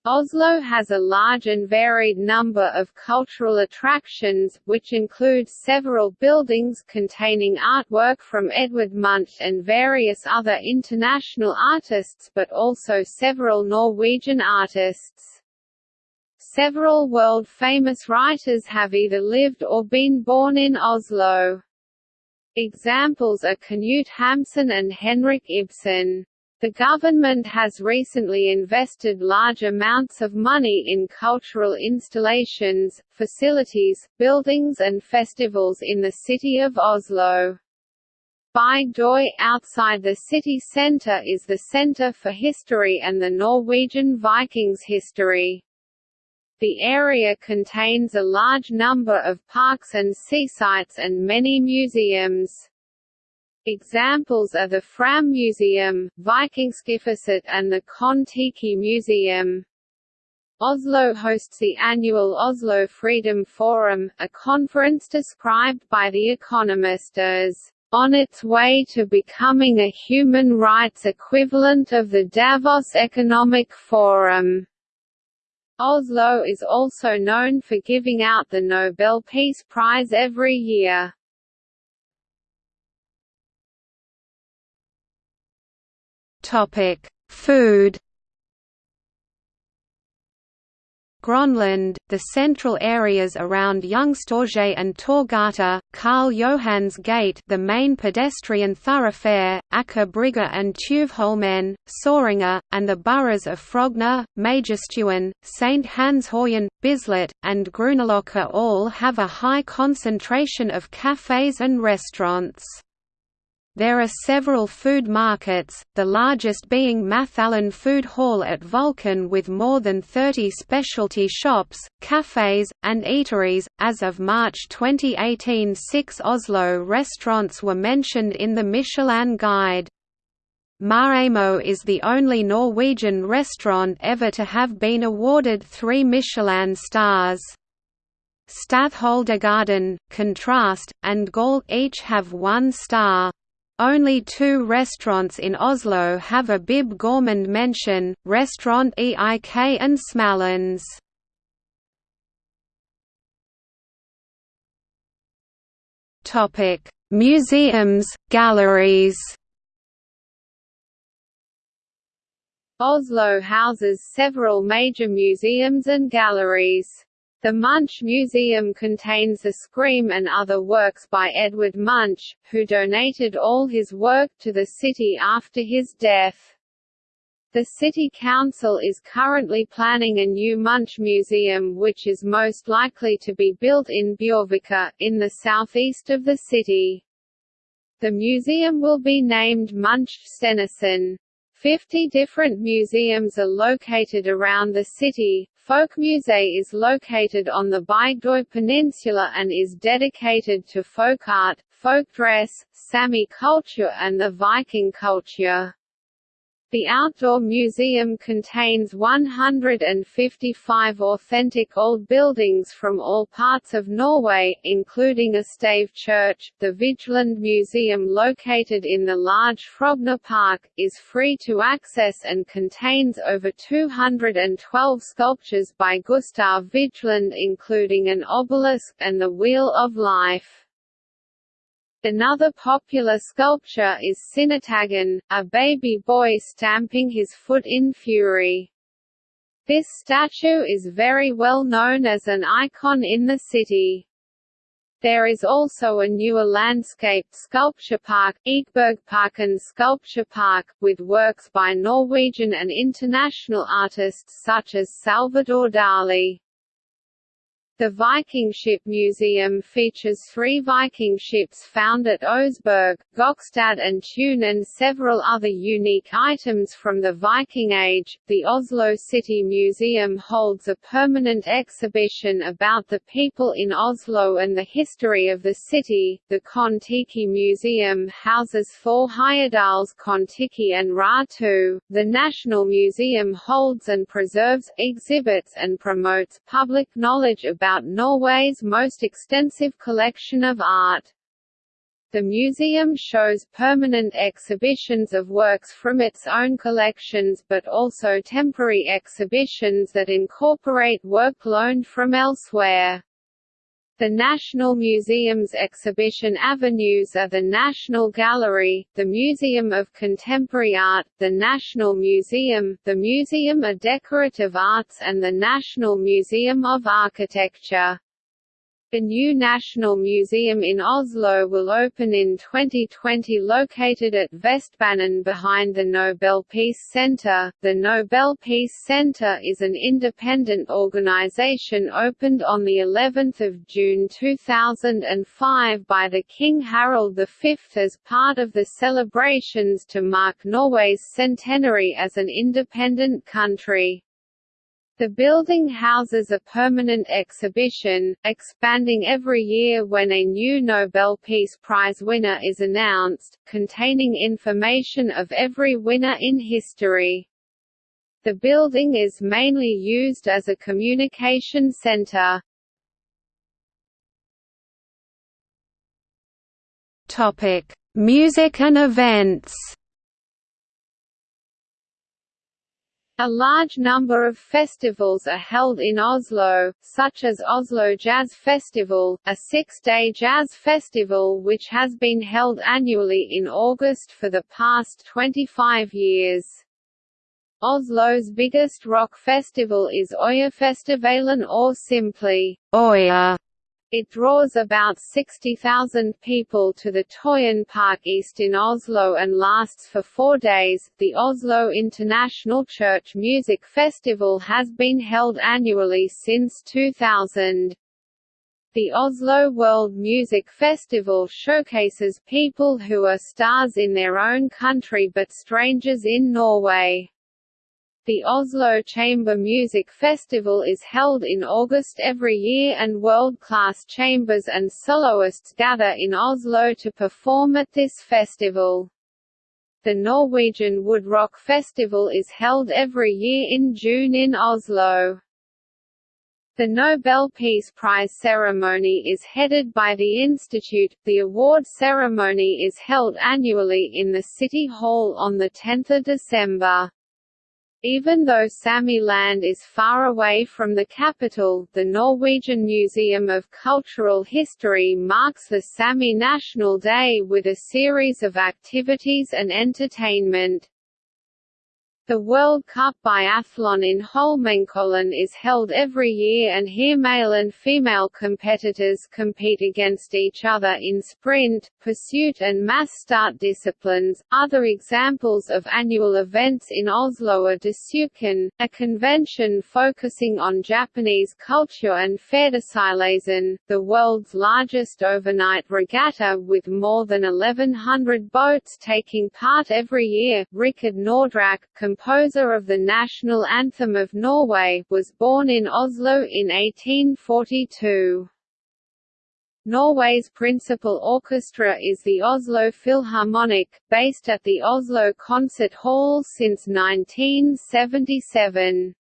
Oslo has a large and varied number of cultural attractions, which include several buildings containing artwork from Edvard Munch and various other international artists but also several Norwegian artists. Several world-famous writers have either lived or been born in Oslo. Examples are Knut Hamsun and Henrik Ibsen. The government has recently invested large amounts of money in cultural installations, facilities, buildings and festivals in the city of Oslo. Bygdøy outside the city centre is the centre for history and the Norwegian Vikings history. The area contains a large number of parks and seasites and many museums. Examples are the Fram Museum, Vikingskipshuset and the Kon-Tiki Museum. Oslo hosts the annual Oslo Freedom Forum, a conference described by The Economist as on its way to becoming a human rights equivalent of the Davos Economic Forum. Oslo is also known for giving out the Nobel Peace Prize every year. Topic: Food. Grønland, the central areas around Youngstorget and Torggata, Karl Johans gate the main pedestrian thoroughfare, Brygge and Tjuvholmen, Sørenga, and the boroughs of Frogner, Majorstuen, St. Hanshaugen, Bislett, and Grünerløkka all have a high concentration of cafes and restaurants. There are several food markets, the largest being Mathallen Food Hall at Vulkan with more than 30 specialty shops, cafes, and eateries. As of March 2018, six Oslo restaurants were mentioned in the Michelin Guide. Maaemo is the only Norwegian restaurant ever to have been awarded three Michelin stars. Statholdergaarden, Kontrast, and Gall each have one star. Only two restaurants in Oslo have a Bib Gourmand mention, Restaurant EIK and Smalhans. Museums, galleries Oslo houses several major museums and galleries. The Munch Museum contains the Scream and other works by Edvard Munch, who donated all his work to the city after his death. The City Council is currently planning a new Munch Museum which is most likely to be built in Bjørvika, in the southeast of the city. The museum will be named Munch. Fifty different museums are located around the city, Folkmuseet is located on the Bygdøy Peninsula and is dedicated to folk art, folk dress, Sami culture and the Viking culture. The outdoor museum contains 155 authentic old buildings from all parts of Norway, including a stave church. The Vigeland Museum located in the large Frogner Park, is free to access and contains over 212 sculptures by Gustav Vigeland including an obelisk and the Wheel of Life. Another popular sculpture is Sinnataggen, a baby boy stamping his foot in fury. This statue is very well known as an icon in the city. There is also a newer landscaped sculpture park, Ekebergparken Sculpture Park, with works by Norwegian and international artists such as Salvador Dali. The Viking Ship Museum features three Viking ships found at Oseberg, Gokstad and Tune and several other unique items from the Viking Age. The Oslo City Museum holds a permanent exhibition about the people in Oslo and the history of the city. The Kon-Tiki Museum houses Thor Heyerdahl's Kon-Tiki and Ra II. The National Museum holds and preserves, exhibits and promotes public knowledge about about Norway's most extensive collection of art. The museum shows permanent exhibitions of works from its own collections but also temporary exhibitions that incorporate work loaned from elsewhere. The National Museum's exhibition avenues are the National Gallery, the Museum of Contemporary Art, the National Museum, the Museum of Decorative Arts and the National Museum of Architecture. A new National Museum in Oslo will open in 2020 located at Vestbanen behind the Nobel Peace Center. The Nobel Peace Center is an independent organization opened on the 11th of June 2005 by the King Harald V as part of the celebrations to mark Norway's centenary as an independent country. The building houses a permanent exhibition, expanding every year when a new Nobel Peace Prize winner is announced, containing information of every winner in history. The building is mainly used as a communication center. Music and events A large number of festivals are held in Oslo, such as Oslo Jazz Festival, a six-day jazz festival which has been held annually in August for the past 25 years. Oslo's biggest rock festival is Øyafestivalen or simply Øya, it draws about 60,000 people to the Tøyen Park East in Oslo and lasts for four days. The Oslo International Church Music Festival has been held annually since 2000. The Oslo World Music Festival showcases people who are stars in their own country but strangers in Norway. The Oslo Chamber Music Festival is held in August every year and world-class chambers and soloists gather in Oslo to perform at this festival. The Norwegian Wood Rock Festival is held every year in June in Oslo. The Nobel Peace Prize ceremony is headed by the Institute. The award ceremony is held annually in the City Hall on 10 December. Even though Sami land is far away from the capital, the Norwegian Museum of Cultural History marks the Sami National Day with a series of activities and entertainment. The World Cup Biathlon in Holmenkollen is held every year and here male and female competitors compete against each other in sprint, pursuit and mass start disciplines. Other examples of annual events in Oslo are Desucon, a convention focusing on Japanese culture and Færderseilasen, the world's largest overnight regatta with more than 1100 boats taking part every year. Rikard Nordraak, composer of the national anthem of Norway, was born in Oslo in 1842. Norway's principal orchestra is the Oslo Philharmonic, based at the Oslo Concert Hall since 1977.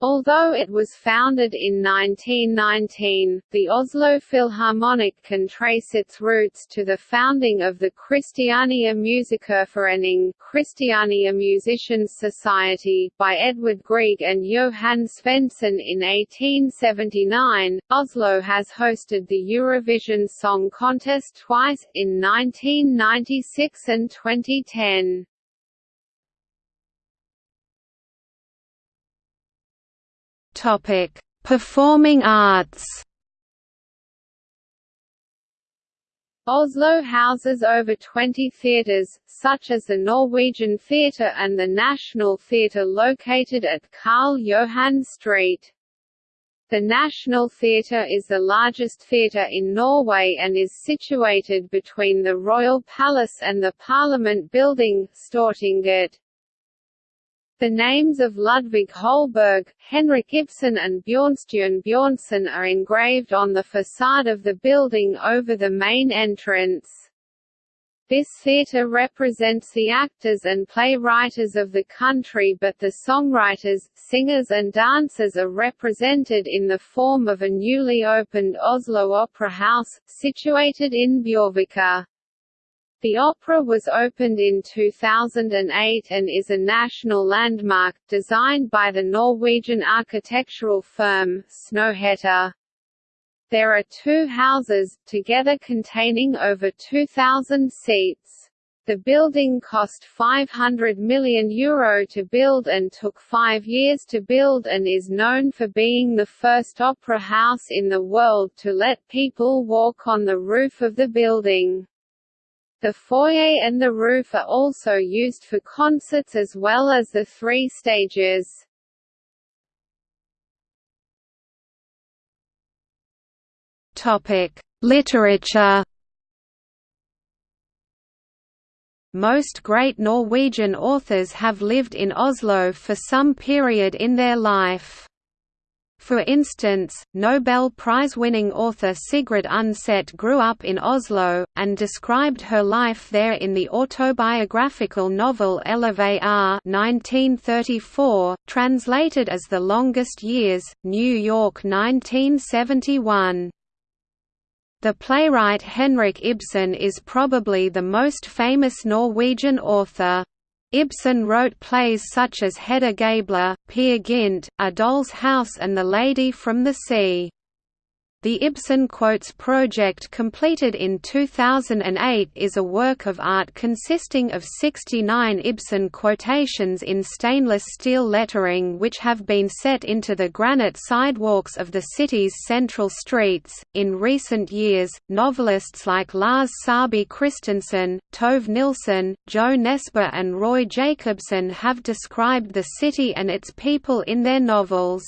Although it was founded in 1919, the Oslo Philharmonic can trace its roots to the founding of the Christiania Musikerforening Christiania Musicians Society by Edvard Grieg and Johan Svendsen in 1879. Oslo has hosted the Eurovision Song Contest twice, in 1996 and 2010. Topic: Performing arts. Oslo houses over 20 theatres, such as the Norwegian Theatre and the National Theatre located at Karl Johan Street. The National Theatre is the largest theatre in Norway and is situated between the Royal Palace and the Parliament Building, Stortinget. The names of Ludvig Holberg, Henrik Ibsen and Bjørnstjerne Bjørnson are engraved on the facade of the building over the main entrance. This theatre represents the actors and playwriters of the country but the songwriters, singers and dancers are represented in the form of a newly opened Oslo Opera House, situated in Bjørvika. The opera was opened in 2008 and is a national landmark, designed by the Norwegian architectural firm, Snøhetta. There are two houses, together containing over 2,000 seats. The building cost €500 million Euro to build and took five years to build and is known for being the first opera house in the world to let people walk on the roof of the building. The foyer and the roof are also used for concerts as well as the three stages. Topic: Literature. Most great Norwegian authors have lived in Oslo for some period in their life. For instance, Nobel Prize-winning author Sigrid Undset grew up in Oslo, and described her life there in the autobiographical novel 1934, translated as The Longest Years, New York 1971. The playwright Henrik Ibsen is probably the most famous Norwegian author. Ibsen wrote plays such as Hedda Gabler, Peer Gynt, A Doll's House and The Lady from the Sea. The Ibsen Quotes project completed in 2008 is a work of art consisting of 69 Ibsen quotations in stainless steel lettering which have been set into the granite sidewalks of the city's central streets. In recent years, novelists like Lars Saabye Christensen, Tove Nilsen, Jo Nesbø and Roy Jacobsen have described the city and its people in their novels.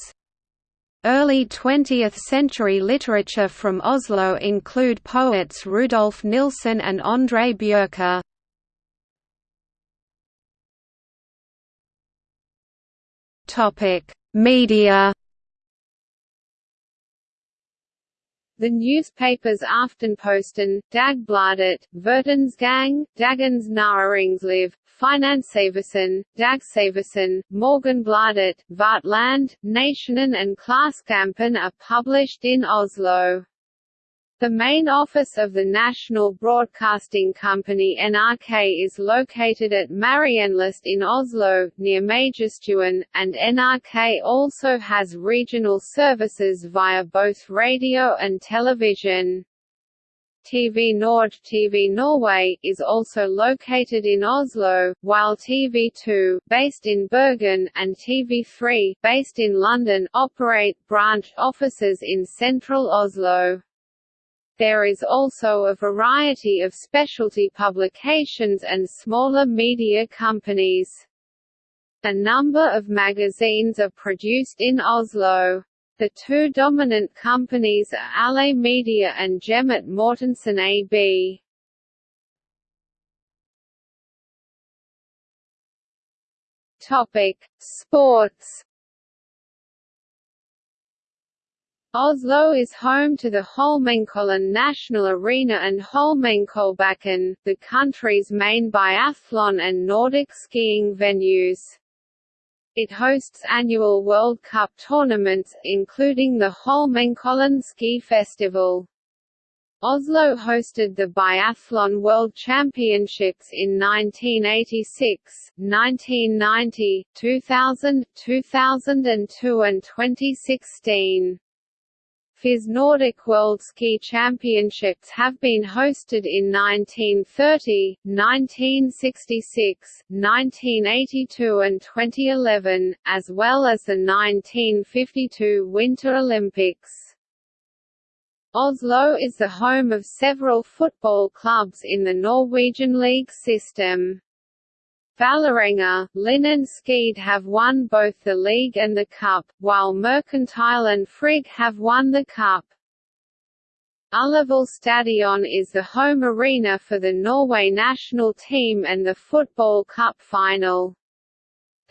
Early 20th-century literature from Oslo include poets Rudolf Nilsen and André Bjerke. Media The newspapers Aftenposten, Dagbladet, Verdensgang, Dagens Næringsliv, Finansavisen, Dagsavisen, Morgenbladet, Vårt Land, Nationen and Klassekampen are published in Oslo. The main office of the national broadcasting company NRK is located at Marienlyst in Oslo, near Majorstuen, and NRK also has regional services via both radio and television. TVNorge TV Norway is also located in Oslo, while TV2, based in Bergen, and TV3, based in London, operate branch offices in central Oslo. There is also a variety of specialty publications and smaller media companies. A number of magazines are produced in Oslo. The two dominant companies are Aller Media and Hjemmet Mortensen AB. Topic: Sports Oslo is home to the Holmenkollen National Arena and Holmenkollbakken, the country's main biathlon and Nordic skiing venues. It hosts annual World Cup tournaments, including the Holmenkollen Ski Festival. Oslo hosted the Biathlon World Championships in 1986, 1990, 2000, 2002 and 2016. FIS Nordic World Ski Championships have been hosted in 1930, 1966, 1982 and 2011, as well as the 1952 Winter Olympics. Oslo is the home of several football clubs in the Norwegian league system. Vålerenga, Lyn and Skeid have won both the league and the cup, while Mercantile and Frigg have won the cup. Ullevål Stadion is the home arena for the Norway national team and the Football Cup final.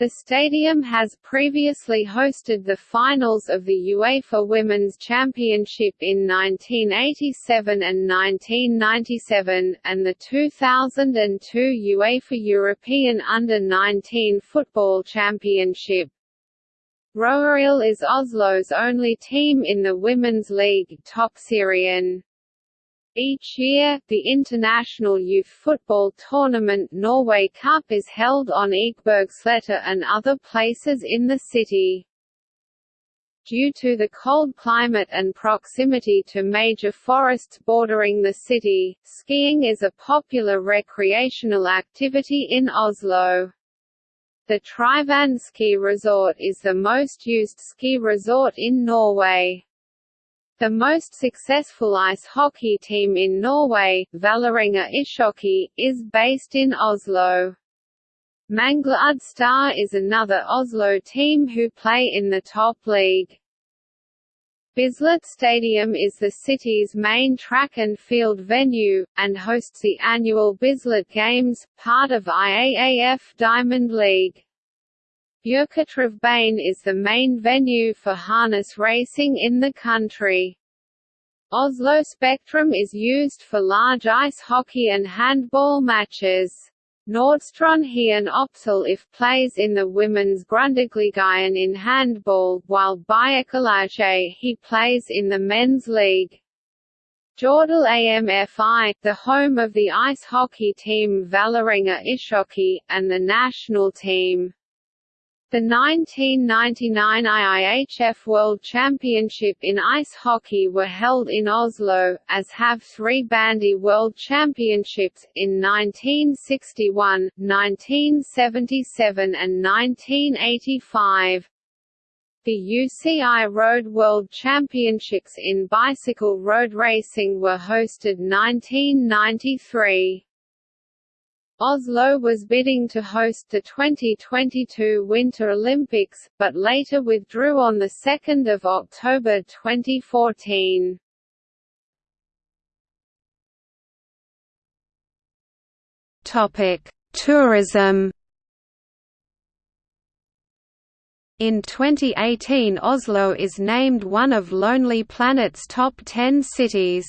The stadium has previously hosted the finals of the UEFA Women's Championship in 1987 and 1997, and the 2002 UEFA European Under-19 Football Championship. Røa IL is Oslo's only team in the Women's League Toppserien. Each year, the International Youth Football Tournament Norway Cup is held on Ekebergsletta and other places in the city. Due to the cold climate and proximity to major forests bordering the city, skiing is a popular recreational activity in Oslo. The Tryvann ski resort is the most used ski resort in Norway. The most successful ice hockey team in Norway, Vålerenga Ishockey, is based in Oslo. Manglerud Star is another Oslo team who play in the top league. Bislett Stadium is the city's main track and field venue, and hosts the annual Bislett Games, part of IAAF Diamond League. Bjørketrevbanen is the main venue for harness racing in the country. Oslo Spektrum is used for large ice hockey and handball matches. Nordstrand Oppsal if plays in the women's GRUNDIGligaen in handball, while Bjerkelaget he plays in the men's league. Jordal AMFI, the home of the ice hockey team Vålerenga Ishockey, and the national team. The 1999 IIHF World Championship in ice hockey were held in Oslo, as have three Bandy World Championships, in 1961, 1977 and 1985. The UCI Road World Championships in bicycle road racing were hosted 1993. Oslo was bidding to host the 2022 Winter Olympics, but later withdrew on 2 October 2014. Tourism In 2018 Oslo is named one of Lonely Planet's top 10 cities.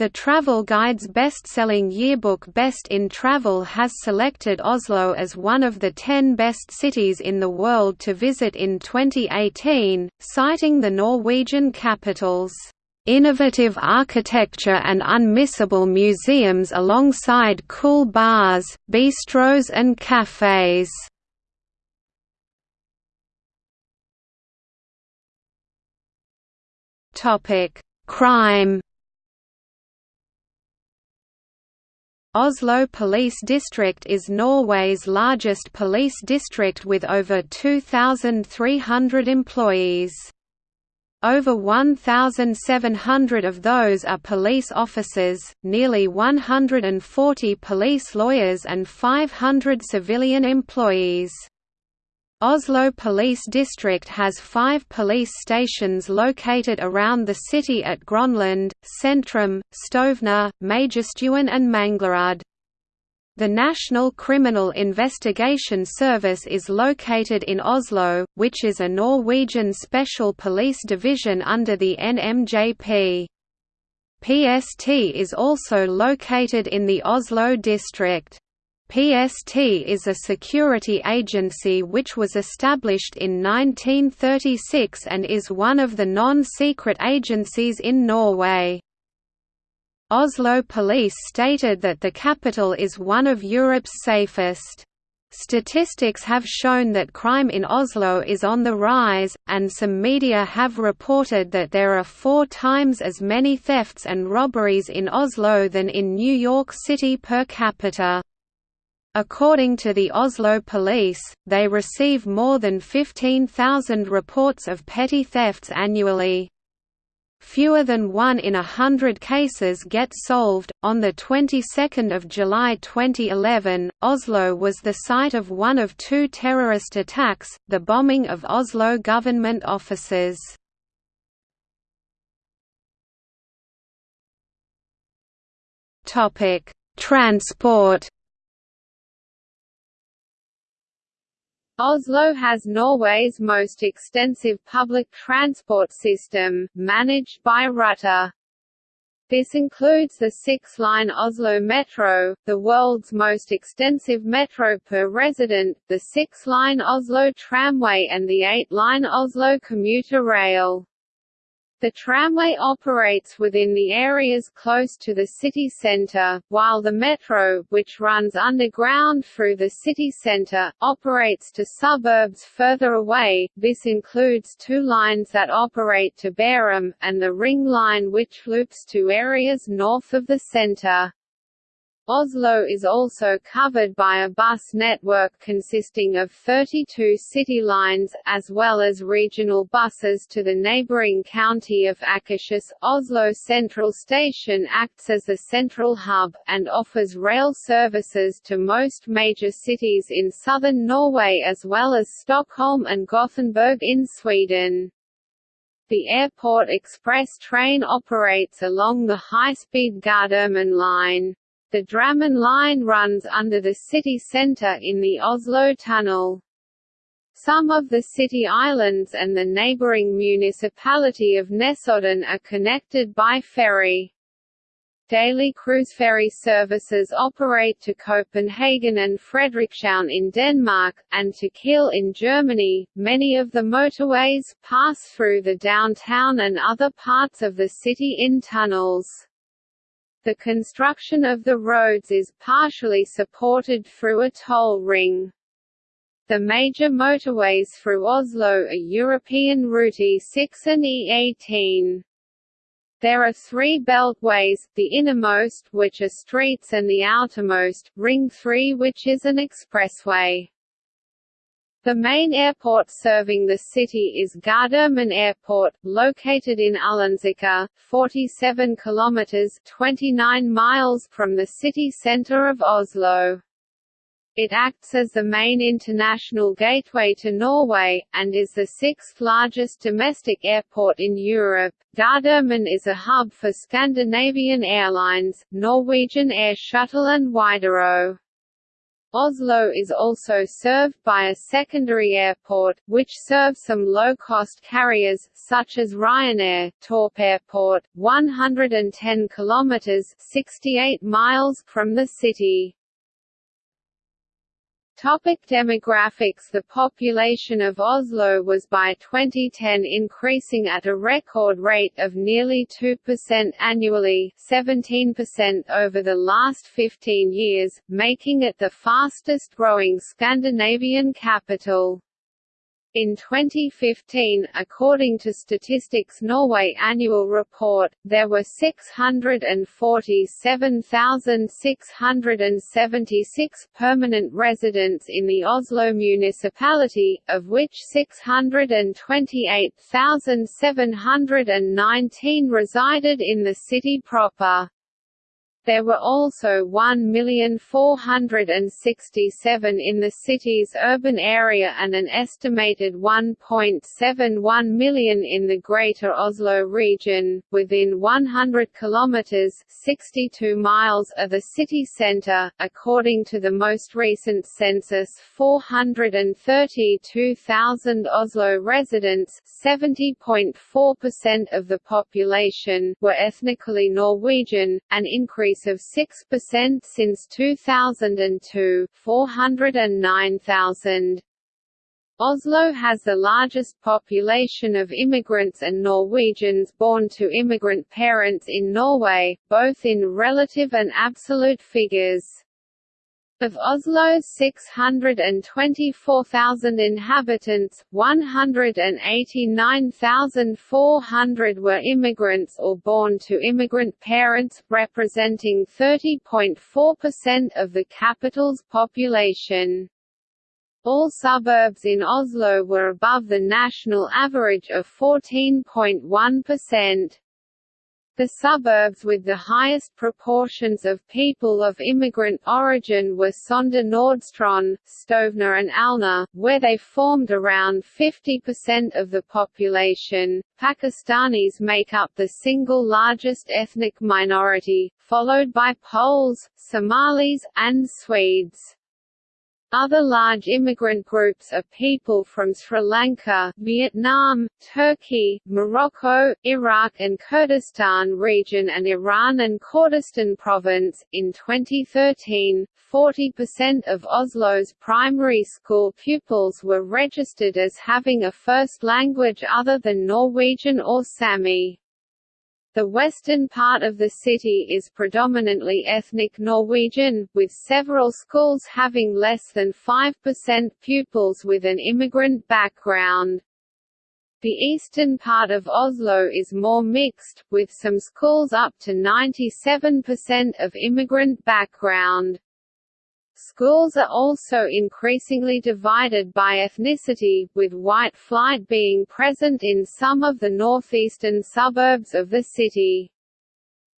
The Travel Guide's best-selling yearbook Best in Travel has selected Oslo as one of the 10 best cities in the world to visit in 2018, citing the Norwegian capital's innovative architecture and unmissable museums alongside cool bars, bistros and cafes. Crime Oslo Police District is Norway's largest police district with over 2,300 employees. Over 1,700 of those are police officers, nearly 140 police lawyers and 500 civilian employees. Oslo Police District has five police stations located around the city at Grønland, Sentrum, Stovner, Majorstuen and Manglerud. The National Criminal Investigation Service is located in Oslo, which is a Norwegian special police division under the NMJP. PST is also located in the Oslo district. PST is a security agency which was established in 1936 and is one of the non-secret agencies in Norway. Oslo police stated that the capital is one of Europe's safest. Statistics have shown that crime in Oslo is on the rise, and some media have reported that there are four times as many thefts and robberies in Oslo than in New York City per capita. According to the Oslo police, they receive more than 15,000 reports of petty thefts annually. Fewer than one in a hundred cases get solved. On the 22nd of July 2011, Oslo was the site of one of two terrorist attacks, the bombing of Oslo government offices. Topic: Transport Oslo has Norway's most extensive public transport system, managed by Ruter. This includes the six-line Oslo Metro, the world's most extensive metro per resident, the six-line Oslo Tramway and the eight-line Oslo commuter rail. The tramway operates within the areas close to the city centre, while the metro, which runs underground through the city centre, operates to suburbs further away. This includes two lines that operate to Bærum, and the Ring Line which loops to areas north of the centre. Oslo is also covered by a bus network consisting of 32 city lines, as well as regional buses to the neighbouring county of Akershus. Oslo Central Station acts as a central hub, and offers rail services to most major cities in southern Norway as well as Stockholm and Gothenburg in Sweden. The Airport Express train operates along the high-speed Gardermoen line. The Drammen line runs under the city centre in the Oslo Tunnel. Some of the city islands and the neighbouring municipality of Nesodden are connected by ferry. Daily cruise ferry services operate to Copenhagen and Frederikshavn in Denmark, and to Kiel in Germany. Many of the motorways pass through the downtown and other parts of the city in tunnels. The construction of the roads is partially supported through a toll ring. The major motorways through Oslo are European Route E6 and E18. There are three beltways, the innermost which are streets and the outermost, Ring 3 which is an expressway. The main airport serving the city is Gardermoen Airport, located in Ullensaker, 47 kilometers (29 miles) from the city center of Oslo. It acts as the main international gateway to Norway, and is the sixth largest domestic airport in Europe. Gardermoen is a hub for Scandinavian Airlines, Norwegian Air Shuttle and Widerøe. Oslo is also served by a secondary airport, which serves some low-cost carriers, such as Ryanair. Torp Airport, 110 km (68 miles) from the city. Topic demographics The population of Oslo was by 2010 increasing at a record rate of nearly 2% annually 17% over the last 15 years, making it the fastest growing Scandinavian capital. In 2015, according to Statistics Norway annual report, there were 647,676 permanent residents in the Oslo municipality, of which 628,719 resided in the city proper. There were also 1,467 in the city's urban area and an estimated 1.71 million in the Greater Oslo region, within 100 kilometers (62 miles) of the city center. According to the most recent census, 432,000 Oslo residents, 70.4% of the population, were ethnically Norwegian, an increase increase of 6% since 2002 409,000. Oslo has the largest population of immigrants and Norwegians born to immigrant parents in Norway, both in relative and absolute figures. Of Oslo's 624,000 inhabitants, 189,400 were immigrants or born to immigrant parents, representing 30.4% of the capital's population. All suburbs in Oslo were above the national average of 14.1%. The suburbs with the highest proportions of people of immigrant origin were Søndre Nordstrand, Stovner and Alna, where they formed around 50% of the population. Pakistanis make up the single largest ethnic minority, followed by Poles, Somalis, and Swedes. Other large immigrant groups are people from Sri Lanka, Vietnam, Turkey, Morocco, Iraq and Kurdistan region and Iran and Kurdistan province. In 2013, 40% of Oslo's primary school pupils were registered as having a first language other than Norwegian or Sami. The western part of the city is predominantly ethnic Norwegian, with several schools having less than 5% pupils with an immigrant background. The eastern part of Oslo is more mixed, with some schools up to 97% of immigrant background. Schools are also increasingly divided by ethnicity, with white flight being present in some of the northeastern suburbs of the city.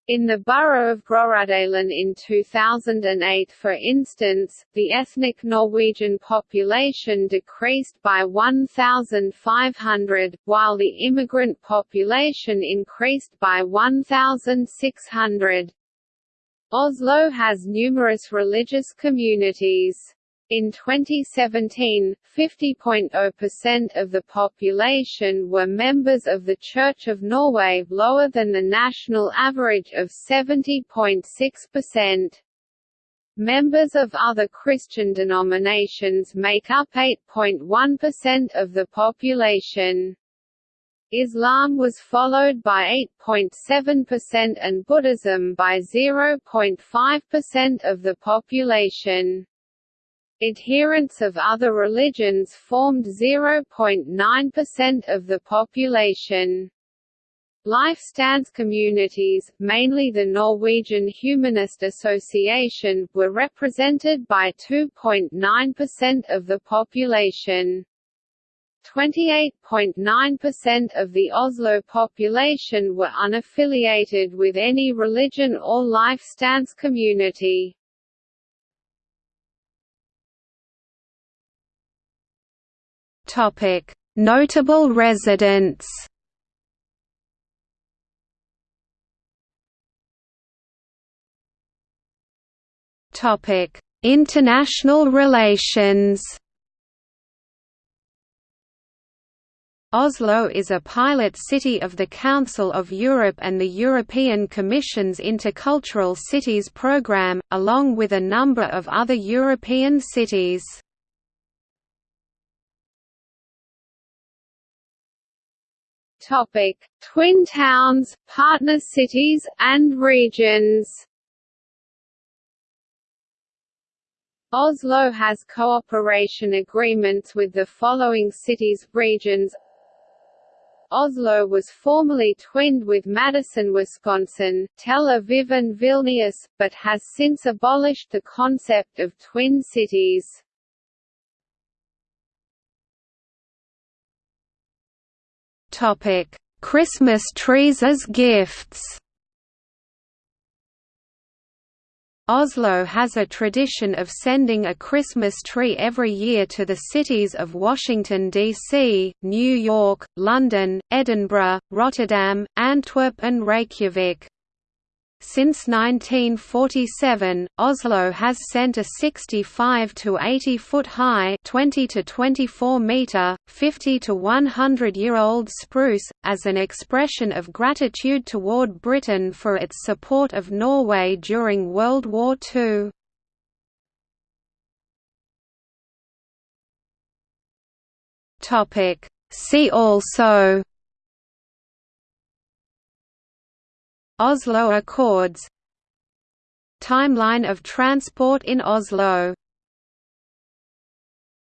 In the borough of Groruddalen in 2008 for instance, the ethnic Norwegian population decreased by 1,500, while the immigrant population increased by 1,600. Oslo has numerous religious communities. In 2017, 50.0% of the population were members of the Church of Norway lower than the national average of 70.6%. Members of other Christian denominations make up 8.1% of the population. Islam was followed by 8.7% and Buddhism by 0.5% of the population. Adherents of other religions formed 0.9% of the population. Lifestance communities, mainly the Norwegian Humanist Association, were represented by 2.9% of the population. 28.9% of the Oslo population were unaffiliated with any religion or life stance community. Notable residents. International relations Oslo is a pilot city of the Council of Europe and the European Commission's Intercultural Cities programme, along with a number of other European cities. Twin towns, partner cities, and regions Oslo has cooperation agreements with the following cities regions Oslo was formerly twinned with Madison, Wisconsin, Tel Aviv and Vilnius, but has since abolished the concept of twin cities. Christmas trees as gifts. Oslo has a tradition of sending a Christmas tree every year to the cities of Washington, D.C., New York, London, Edinburgh, Rotterdam, Antwerp and Reykjavik. Since 1947, Oslo has sent a 65 to 80 foot high, 20 to 24 meter, 50 to 100 year old spruce as an expression of gratitude toward Britain for its support of Norway during World War II. Topic See also Oslo Accords. Timeline of transport in Oslo